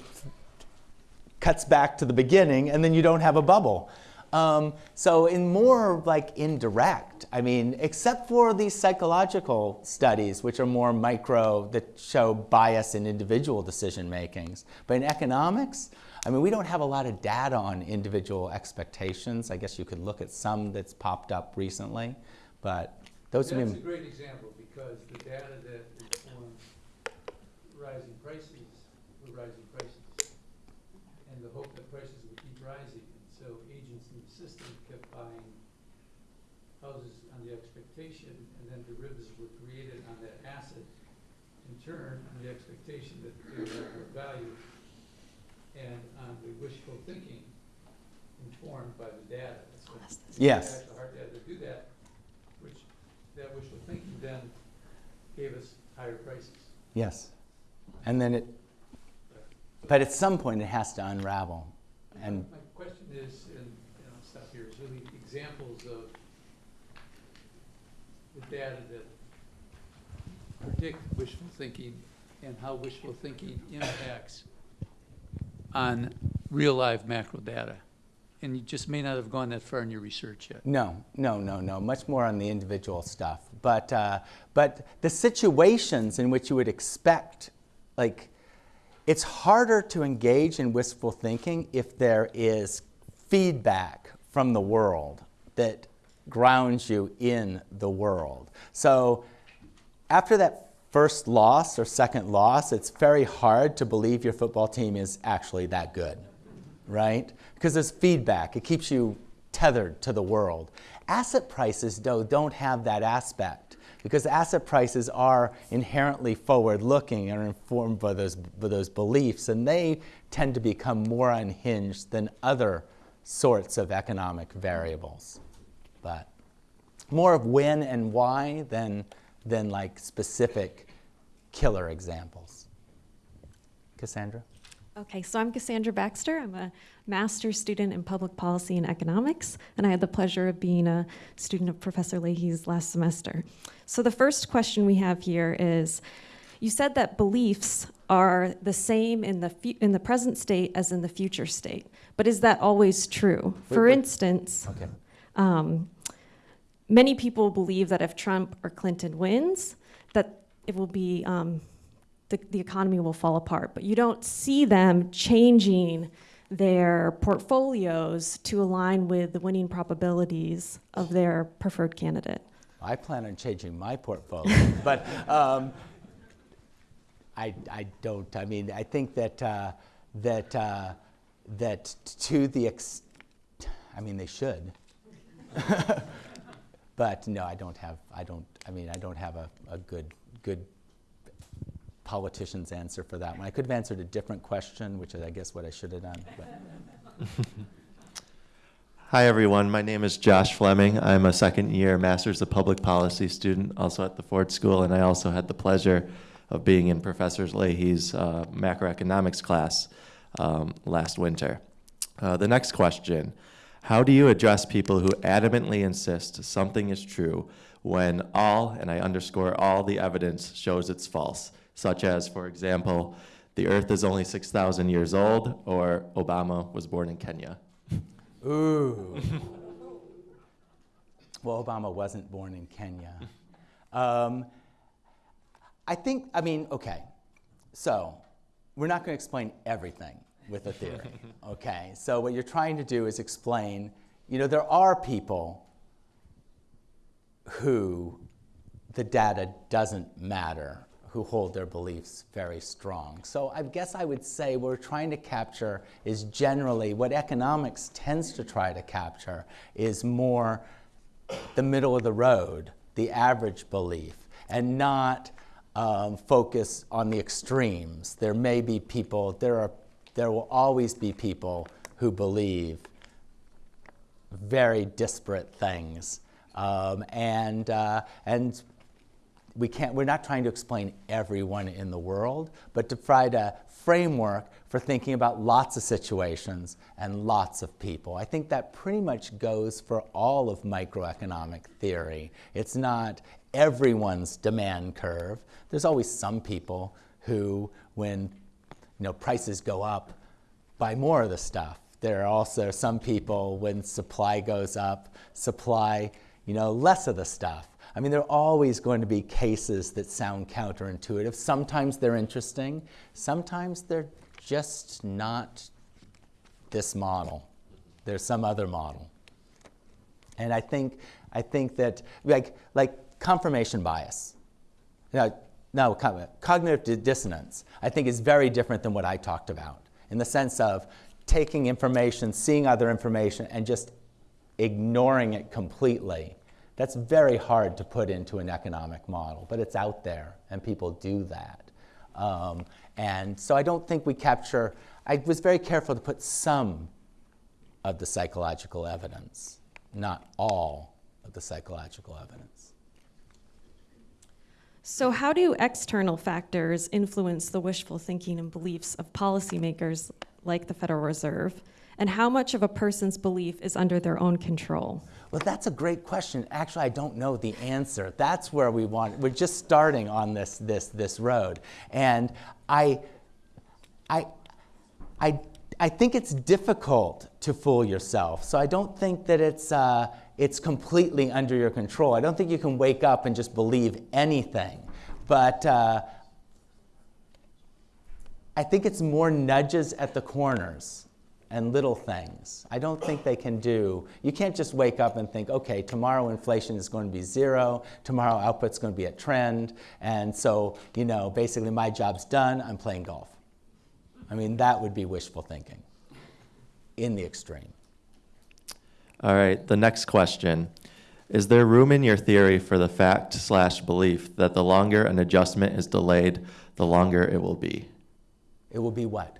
S3: cuts back to the beginning, and then you don't have a bubble. Um, so in more like indirect, I mean, except for these psychological studies, which are more micro, that show bias in individual decision makings. But in economics, I mean, we don't have a lot of data on individual expectations. I guess you could look at some that's popped up recently, but those would
S4: That's
S3: be
S4: a great example, because the data that informed rising prices were rising prices. And the hope that prices would keep rising, and so agents in the system kept buying houses on the expectation, and then derivatives were created on that asset, in turn, on the expectation that they would have value, and on the wishful thinking informed by the data. That's what-
S3: Yes.
S4: Actual hard data to do that, which, that wishful thinking then gave us higher prices.
S3: Yes. And then it, but at some point it has to unravel. And
S4: My question is, and, and I'll stop here, is really examples of the data that predict wishful thinking and how wishful thinking impacts on real live macro data. And you just may not have gone that far in your research yet.
S3: no, no, no, no, much more on the individual stuff. But, uh, but the situations in which you would expect, like, it's harder to engage in wistful thinking if there is feedback from the world that grounds you in the world. So after that first loss or second loss, it's very hard to believe your football team is actually that good, right? Because there's feedback, it keeps you tethered to the world. Asset prices, though, don't have that aspect because asset prices are inherently forward looking and are informed by those, by those beliefs, and they tend to become more unhinged than other sorts of economic variables. But more of when and why than, than like specific killer examples. Cassandra?
S5: Okay, so I'm Cassandra Baxter. I'm a master's student in public policy and economics, and I had the pleasure of being a student of Professor Leahy's last semester. So the first question we have here is, you said that beliefs are the same in the in the present state as in the future state, but is that always true? For
S3: wait.
S5: instance,
S3: Okay.
S5: um, many people believe that if Trump or Clinton wins, that it will be um, the, the economy will fall apart. But you don't see them changing their portfolios to align with the winning probabilities of their preferred candidate.
S3: I plan on changing my portfolio, but um, I, I don't. I mean, I think that uh, that uh, that to the ex- I mean, they should. but no, I don't have. I don't. I mean, I don't have a, a good good politician's answer for that one. I could have answered a different question, which is, I guess, what I should have done.
S6: Hi, everyone. My name is Josh Fleming. I'm a second year Masters of Public Policy student, also at the Ford School, and I also had the pleasure of being in Professor Leahy's uh, macroeconomics class um, last winter. Uh, the next question How do you address people who adamantly insist something is true when all, and I underscore all, the evidence shows it's false? Such as, for example, the earth is only 6,000 years old, or Obama was born in Kenya.
S3: Ooh. well, Obama wasn't born in Kenya. Um, I think, I mean, okay, so we're not going to explain everything with a theory, okay? So what you're trying to do is explain, you know, there are people who the data doesn't matter, who hold their beliefs very strong. So I guess I would say what we're trying to capture is generally what economics tends to try to capture is more the middle of the road, the average belief, and not um, focus on the extremes. There may be people, there, are, there will always be people who believe very disparate things. Um, and, uh, and we can't, we're not trying to explain everyone in the world, but to provide a framework for thinking about lots of situations and lots of people. I think that pretty much goes for all of microeconomic theory. It's not everyone's demand curve. There's always some people who, when you know, prices go up, buy more of the stuff. There are also some people, when supply goes up, supply, you know, less of the stuff. I mean, there are always going to be cases that sound counterintuitive. Sometimes they're interesting. Sometimes they're just not this model. There's some other model. And I think, I think that, like, like confirmation bias. Now, no, cognitive dissonance, I think, is very different than what I talked about in the sense of taking information, seeing other information, and just ignoring it completely. That's very hard to put into an economic model, but it's out there, and people do that. Um, and so I don't think we capture, I was very careful to put some of the psychological evidence, not all of the psychological evidence.
S5: So, how do external factors influence the wishful thinking and beliefs of policymakers like the Federal Reserve? And how much of a person's belief is under their own control?
S3: Well, that's a great question. Actually, I don't know the answer. That's where we want. We're just starting on this this this road, and I, I, I, I think it's difficult to fool yourself. So I don't think that it's uh, it's completely under your control. I don't think you can wake up and just believe anything, but. Uh, I think it's more nudges at the corners and little things. I don't think they can do, you can't just wake up and think, okay, tomorrow inflation is going to be zero, tomorrow output's going to be at trend, and so, you know, basically my job's done, I'm playing golf. I mean, that would be wishful thinking in the extreme.
S6: All right, the next question. Is there room in your theory for the fact slash belief that the longer an adjustment is delayed, the longer it will be?
S3: It will be what?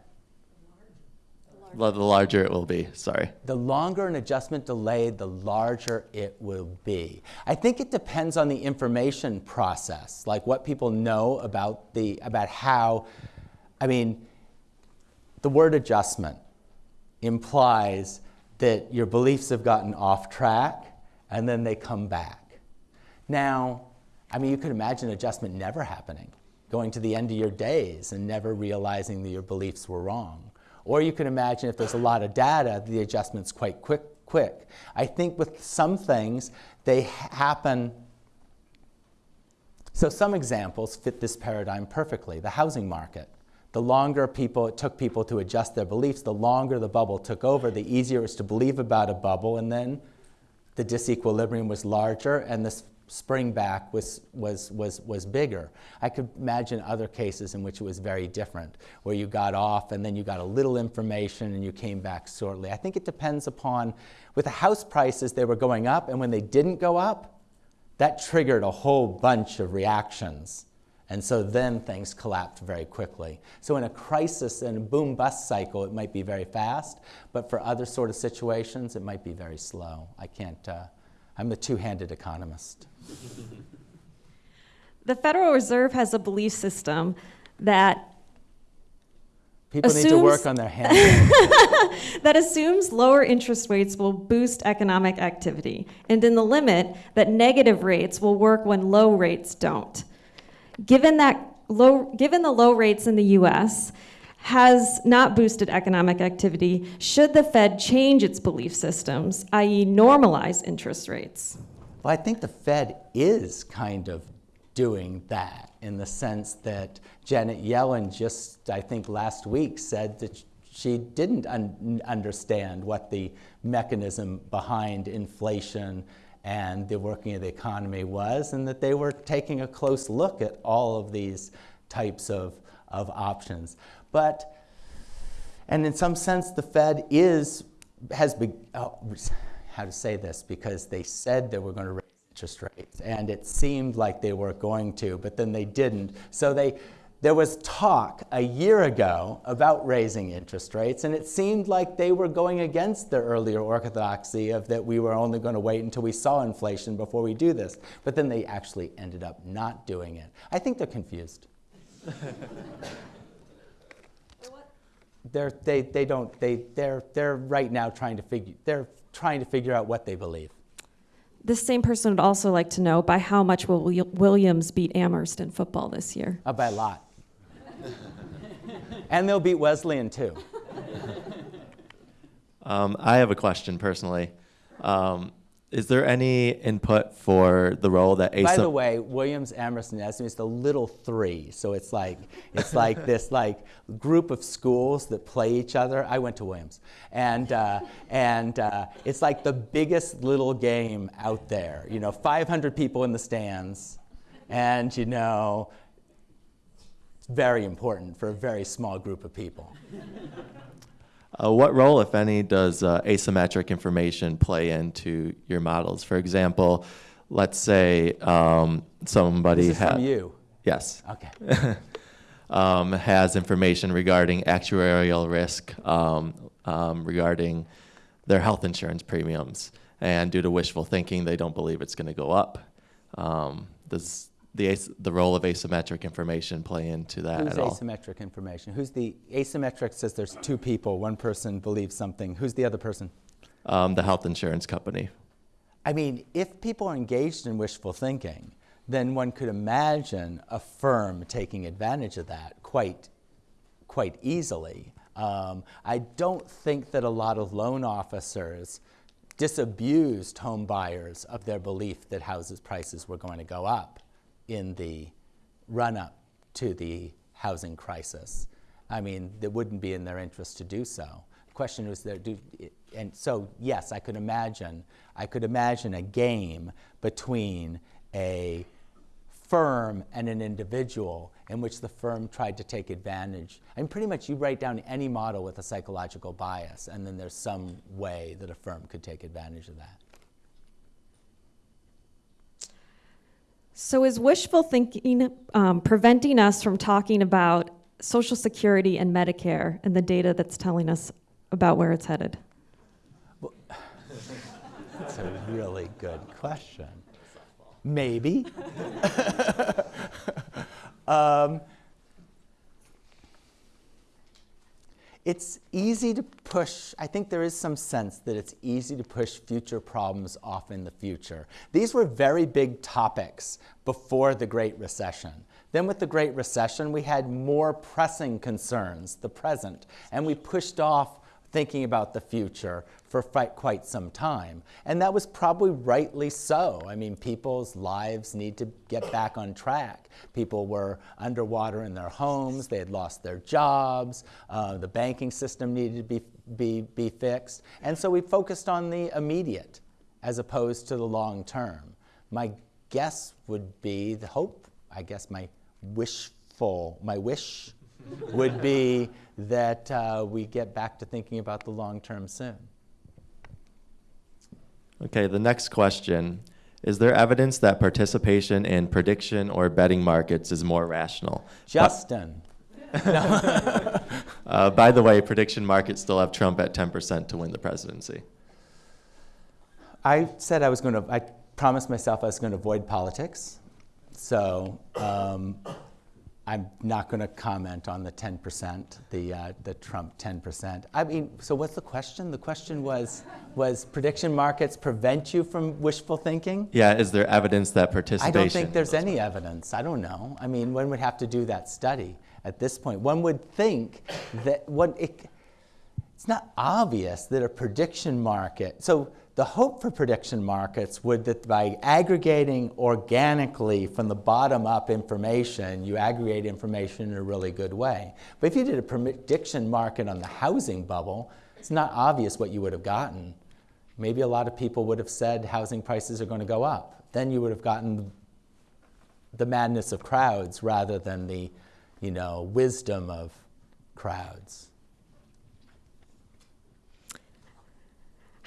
S6: The larger it will be, sorry.
S3: The longer an adjustment delayed, the larger it will be. I think it depends on the information process, like what people know about the about how. I mean, the word adjustment implies that your beliefs have gotten off track and then they come back. Now, I mean, you could imagine adjustment never happening, going to the end of your days and never realizing that your beliefs were wrong. Or you can imagine if there's a lot of data, the adjustment's quite quick. quick. I think with some things, they happen. So some examples fit this paradigm perfectly. The housing market. The longer people it took people to adjust their beliefs, the longer the bubble took over, the easier it was to believe about a bubble, and then the disequilibrium was larger and the spring back was, was, was, was bigger. I could imagine other cases in which it was very different, where you got off and then you got a little information and you came back shortly. I think it depends upon, with the house prices, they were going up, and when they didn't go up, that triggered a whole bunch of reactions. And so then things collapsed very quickly. So in a crisis and a boom bust cycle, it might be very fast, but for other sort of situations, it might be very slow. I can't, uh, I'm the two handed economist.
S5: The Federal Reserve has a belief system that
S3: People need to work on their hands.
S5: that assumes lower interest rates will boost economic activity, and in the limit that negative rates will work when low rates don't. Given that low, given the low rates in the U.S. has not boosted economic activity, should the Fed change its belief systems, i.e., normalize interest rates?
S3: Well, I think the Fed is kind of doing that in the sense that Janet Yellen just, I think last week, said that she didn't un- understand what the mechanism behind inflation and the working of the economy was, and that they were taking a close look at all of these types of, of options. But, and in some sense, the Fed is, has, be, oh, how to say this, because they said they were going to raise interest rates, and it seemed like they were going to, but then they didn't. So they, there was talk a year ago about raising interest rates, and it seemed like they were going against their earlier orthodoxy of that we were only going to wait until we saw inflation before we do this. But then they actually ended up not doing it. I think they're confused. they're, they, they don't, they, they're, they're right now trying to figure, they're trying to figure out what they believe.
S5: This same person would also like to know by how much will Williams beat Amherst in football this year?
S3: Uh, by a lot. And they'll beat Wesleyan too.
S6: Um, I have a question personally. Um, is there any input for the role that
S3: By the way, Williams, and Esme is the little three. So it's like it's like this like group of schools that play each other. I went to Williams, and uh, and uh, it's like the biggest little game out there. You know, 500 people in the stands, and you know, it's very important for a very small group of people.
S6: Uh, what role, if any, does uh, asymmetric information play into your models? For example, let's say um, somebody
S3: This from you.
S6: Yes.
S3: Okay.
S6: um, has information regarding actuarial risk um, um, regarding their health insurance premiums, and due to wishful thinking, they don't believe it's going to go up. Um, does the as- the role of asymmetric information play into that
S3: Who's
S6: at all?
S3: asymmetric information? Who's the asymmetric says there's two people, one person believes something. Who's the other person?
S6: Um, the health insurance company.
S3: I mean, if people are engaged in wishful thinking, then one could imagine a firm taking advantage of that quite, quite easily. Um, I don't think that a lot of loan officers disabused home buyers of their belief that houses prices were going to go up in the run up to the housing crisis. I mean, it wouldn't be in their interest to do so. The question was there, do, and so yes, I could imagine, I could imagine a game between a firm and an individual in which the firm tried to take advantage. I mean, pretty much you write down any model with a psychological bias, and then there's some way that a firm could take advantage of that.
S5: So, is wishful thinking um, preventing us from talking about Social Security and Medicare and the data that's telling us about where it's headed?
S3: Well, That's a really good question. Maybe. um, it's easy to push, I think there is some sense that it's easy to push future problems off in the future. These were very big topics before the Great Recession. Then, with the Great Recession, we had more pressing concerns, the present, and we pushed off thinking about the future for quite some time. And that was probably rightly so. I mean, people's lives need to get back on track. People were underwater in their homes, they had lost their jobs, uh, the banking system needed to be, be, be fixed. And so we focused on the immediate as opposed to the long term. My guess would be the hope, I guess my wishful, my wish would be that uh, we get back to thinking about the long term soon.
S6: Okay, the next question. Is there evidence that participation in prediction or betting markets is more rational?
S3: Justin,
S6: Uh, by the way, prediction markets still have Trump at 10% to win the presidency.
S3: I said I was going to, I promised myself I was going to avoid politics. So um, I'm not going to comment on the 10%, the, uh, the Trump 10%. I mean, so what's the question? The question was, was prediction markets prevent you from wishful thinking?
S6: Yeah, is there evidence that participation?
S3: I don't think there's any evidence. I don't know. I mean, one would have to do that study at this point. One would think that what it, it's not obvious that a prediction market. So the hope for prediction markets would that by aggregating organically from the bottom up information, you aggregate information in a really good way. But if you did a prediction market on the housing bubble, it's not obvious what you would have gotten. Maybe a lot of people would have said housing prices are going to go up. Then you would have gotten the madness of crowds rather than the, you know, wisdom of crowds.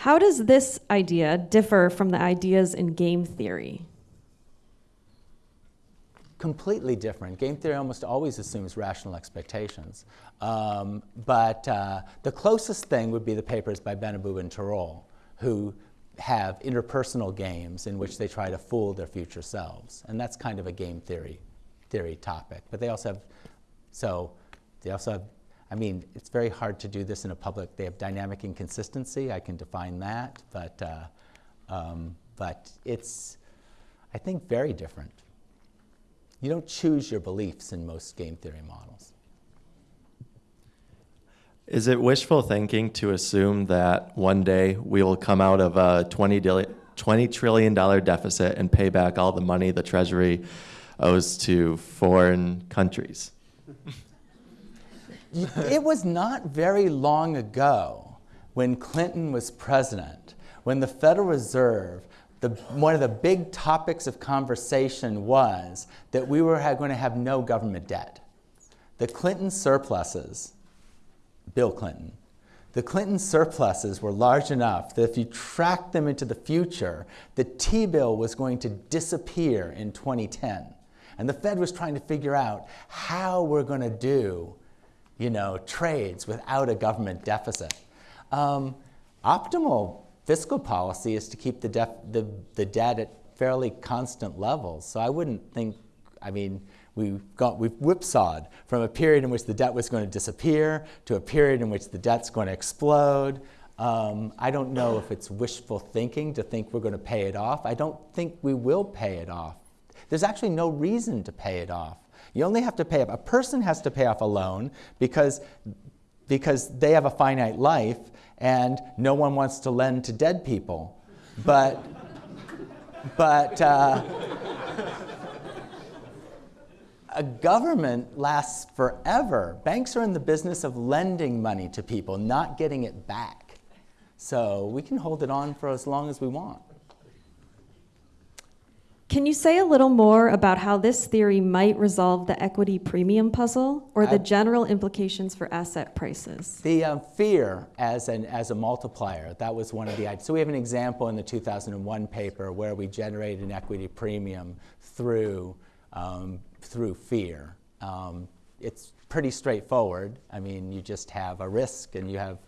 S5: How does this idea differ from the ideas in game theory?
S3: Completely different. Game theory almost always assumes rational expectations. Um, but uh, the closest thing would be the papers by Benabou and Tirole, who have interpersonal games in which they try to fool their future selves. And that's kind of a game theory theory topic. But they also have, so they also have, I mean, it's very hard to do this in a public. They have dynamic inconsistency. I can define that. But, uh, um, but it's, I think, very different. You don't choose your beliefs in most game theory models.
S6: Is it wishful thinking to assume that one day we will come out of a 20, dil- $20 trillion deficit and pay back all the money the Treasury owes to foreign countries?
S3: it was not very long ago when Clinton was president, when the Federal Reserve, the, one of the big topics of conversation was that we were going to have no government debt. The Clinton surpluses, Bill Clinton, the Clinton surpluses were large enough that if you tracked them into the future, the T bill was going to disappear in 2010. And the Fed was trying to figure out how we're going to do you know, trades without a government deficit. Um, optimal fiscal policy is to keep the, the, the debt at fairly constant levels. So I wouldn't think, I mean, we've, got, we've whipsawed from a period in which the debt was going to disappear to a period in which the debt's going to explode. Um, I don't know if it's wishful thinking to think we're going to pay it off. I don't think we will pay it off. There's actually no reason to pay it off. You only have to pay off, a person has to pay off a loan because, because they have a finite life and no one wants to lend to dead people. But, but uh, a government lasts forever. Banks are in the business of lending money to people, not getting it back. So we can hold it on for as long as we want.
S5: Can you say a little more about how this theory might resolve the equity premium puzzle or the general implications for asset prices?
S3: The um, fear as, an, as a multiplier, that was one of the ideas. So we have an example in the 2001 paper where we generated an equity premium through, um, through fear. Um, it's pretty straightforward. I mean, you just have a risk and you have,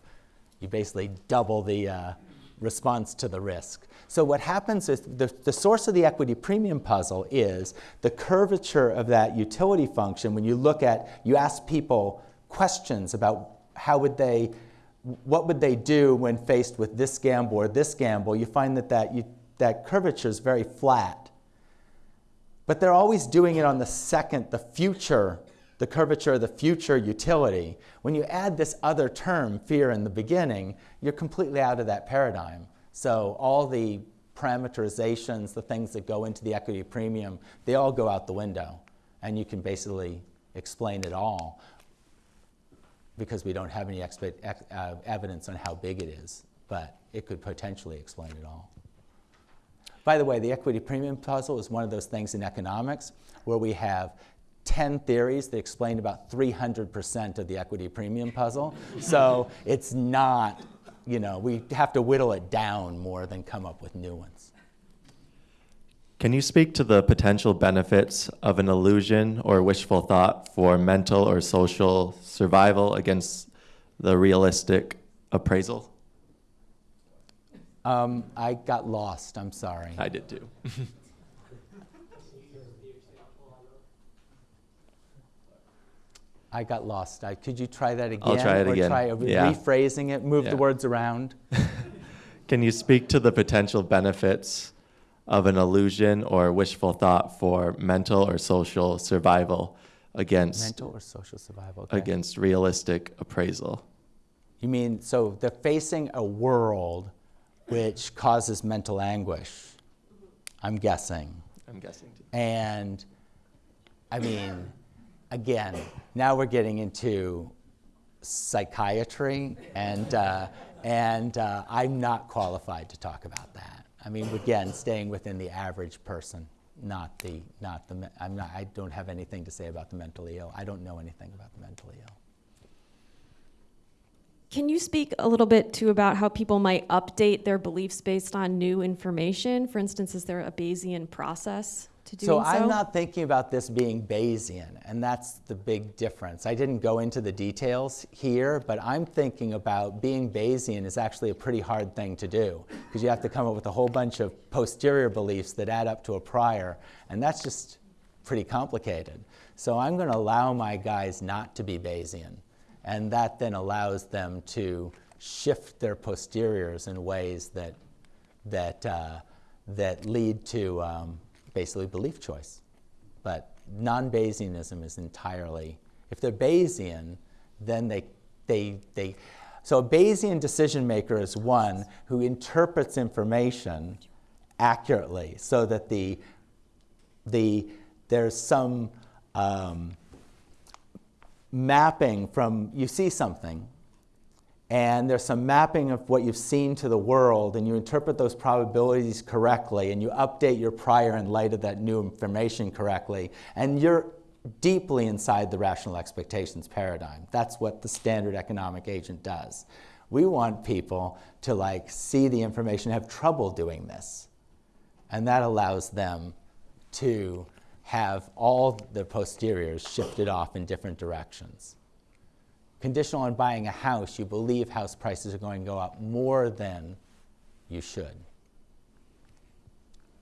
S3: you basically double the uh, response to the risk. So what happens is the, the source of the equity premium puzzle is the curvature of that utility function when you look at, you ask people questions about how would they, what would they do when faced with this gamble or this gamble, you find that that, you, that curvature is very flat. But they're always doing it on the second, the future, the curvature of the future utility. When you add this other term, fear, in the beginning, you're completely out of that paradigm. So all the parameterizations, the things that go into the equity premium, they all go out the window. And you can basically explain it all because we don't have any expe- ex- uh, evidence on how big it is. But it could potentially explain it all. By the way, the equity premium puzzle is one of those things in economics where we have 10 theories that explain about 300% of the equity premium puzzle. so it's not, you know, we have to whittle it down more than come up with new ones.
S6: Can you speak to the potential benefits of an illusion or wishful thought for mental or social survival against the realistic appraisal?
S3: Um, I got lost, I'm sorry.
S6: I did too.
S3: I got lost. I, could you try that again?
S6: I'll try it
S3: or
S6: again.
S3: try
S6: Yeah.
S3: rephrasing it, move
S6: Yeah.
S3: the words around?
S6: Can you speak to the potential benefits of an illusion or wishful thought for mental or social survival against
S3: Mental or social survival? okay.
S6: against realistic appraisal?
S3: You mean, so they're facing a world which causes mental anguish, I'm guessing.
S6: I'm guessing. Too.
S3: And I mean, again, now we're getting into psychiatry, and, uh, and uh, I'm not qualified to talk about that. I mean, again, staying within the average person, not the, not the, I'm not, I don't have anything to say about the mentally ill. I don't know anything about the mentally ill.
S5: Can you speak a little bit too about how people might update their beliefs based on new information? For instance, is there a Bayesian process to doing
S3: So
S5: so?
S3: I'm not thinking about this being Bayesian, and that's the big difference. I didn't go into the details here, but I'm thinking about being Bayesian is actually a pretty hard thing to do because you have to come up with a whole bunch of posterior beliefs that add up to a prior, and that's just pretty complicated. So I'm going to allow my guys not to be Bayesian, and that then allows them to shift their posteriors in ways that that, uh, that lead to um, basically belief choice. But non Bayesianism is entirely, if they're Bayesian, then they they, they, so a Bayesian decision maker is one who interprets information accurately so that the, the, there's some um, mapping from, you see something, and there's some mapping of what you've seen to the world, and you interpret those probabilities correctly, and you update your prior in light of that new information correctly, and you're deeply inside the rational expectations paradigm. That's what the standard economic agent does. We want people to like see the information, have trouble doing this, and that allows them to have all the posteriors shifted off in different directions conditional on buying a house, you believe house prices are going to go up more than you should.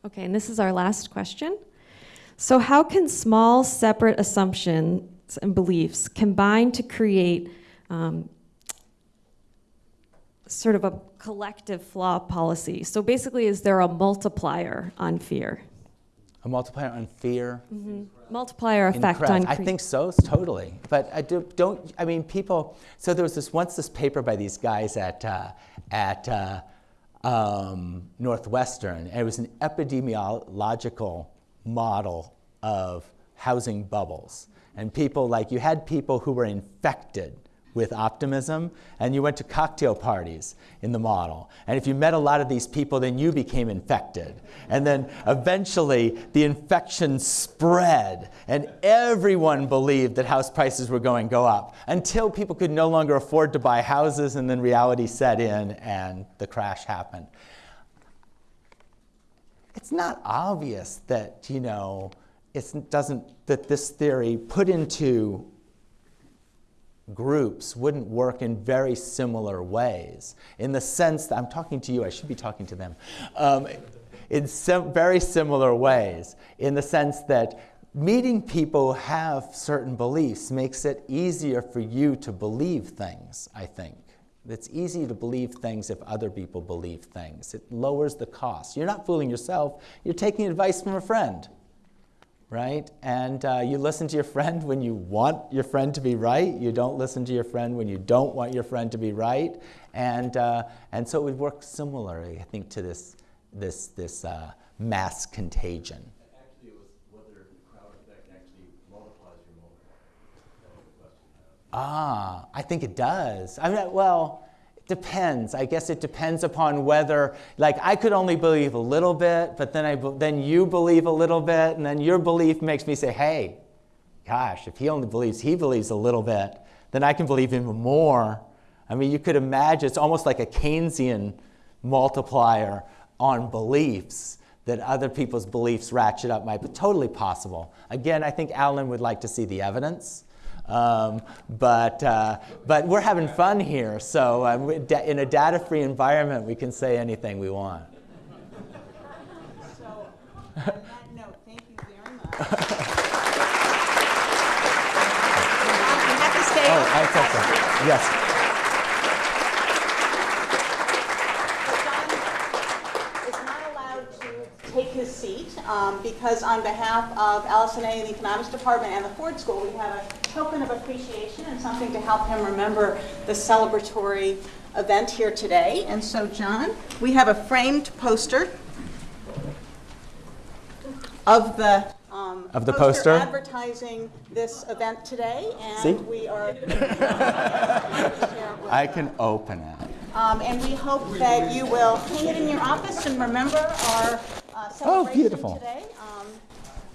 S5: Okay, and this is our last question. So, how can small, separate assumptions and beliefs combine to create um, sort of a collective flaw policy? So, basically, is there a multiplier on fear?
S3: A multiplier on fear.
S5: Multiplier effect on
S3: I think so, totally. But I do, don't. I mean, people. So there was this once this paper by these guys at uh, at uh, um, Northwestern, and it was an epidemiological model of housing bubbles. And people like you had people who were infected with optimism, and you went to cocktail parties in the model. And if you met a lot of these people, then you became infected. And then eventually the infection spread, and everyone believed that house prices were going to go up until people could no longer afford to buy houses, and then reality set in and the crash happened. It's not obvious that, you know, it doesn't, that this theory put into groups wouldn't work in very similar ways. In the sense that I'm talking to you, I should be talking to them. Um, in sim- very similar ways, in the sense that meeting people who have certain beliefs makes it easier for you to believe things, I think. It's easy to believe things if other people believe things. It lowers the cost. You're not fooling yourself, you're taking advice from a friend right? And uh, you listen to your friend when you want your friend to be right. You don't listen to your friend when you don't want your friend to be right. And, uh, and so it would work similarly, I think, to this, this, this uh, mass contagion.
S6: Actually, it was whether the crowd effect actually multiplies your motive. That was the question.
S3: Ah, I think it does. I mean, well, depends. I guess it depends upon whether, like, I could only believe a little bit, but then I, then you believe a little bit, and then your belief makes me say, hey, gosh, if he only believes he believes a little bit, then I can believe even more. I mean, you could imagine it's almost like a Keynesian multiplier on beliefs that other people's beliefs ratchet up might be totally possible. Again, I think Allen would like to see the evidence. Um, but, uh, but we're having fun here, so uh, in a data free environment, we can say anything we want.
S2: So, on that note, thank you very much. You have to stay.
S3: Oh, I thought so. Yes.
S2: John is not allowed to take his seat um, because on behalf of Allison A. and the Economics Department and the Ford School, we have a token of appreciation and something to help him remember the celebratory event here today. And so, John, we have a framed poster of the um,
S3: Of the poster?
S2: advertising this event today,
S3: See?
S2: and we are.
S3: I can open it.
S2: Um, and we hope that you will hang it in your office and remember our uh, celebration
S3: beautiful.
S2: today. Um,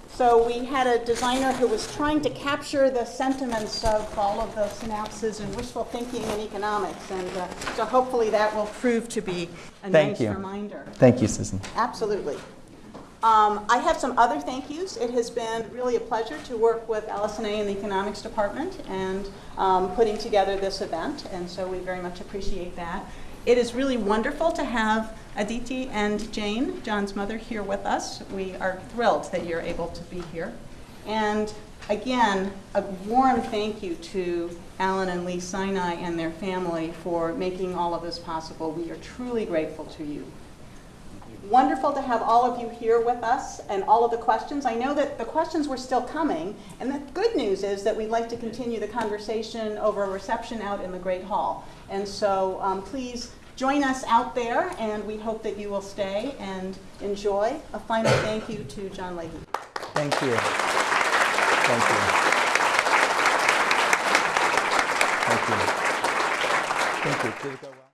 S2: so we had a designer who was trying to capture the sentiments of all of the synapses and wishful thinking in economics, and uh, so hopefully that will prove to be a
S3: Thank
S2: nice
S3: you.
S2: reminder.
S3: Thank you, Susan.
S2: Absolutely. Um, I have some other thank yous. It has been really a pleasure to work with Allison A. in the Economics Department and um, putting together this event, and so we very much appreciate that. It is really wonderful to have Aditi and Jane, John's mother, here with us. We are thrilled that you're able to be here. And again, a warm thank you to Allen and Lee Sinai and their family for making all of this possible. We are truly grateful to you. wonderful to have all of you here with us and all of the questions. I know that the questions were still coming, and the good news is that we'd like to continue the conversation over a reception out in the Great Hall. And so um, please join us out there, and we hope that you will stay and enjoy. A final thank you to John Leahy.
S3: Thank you. Thank you. Thank you. Thank you.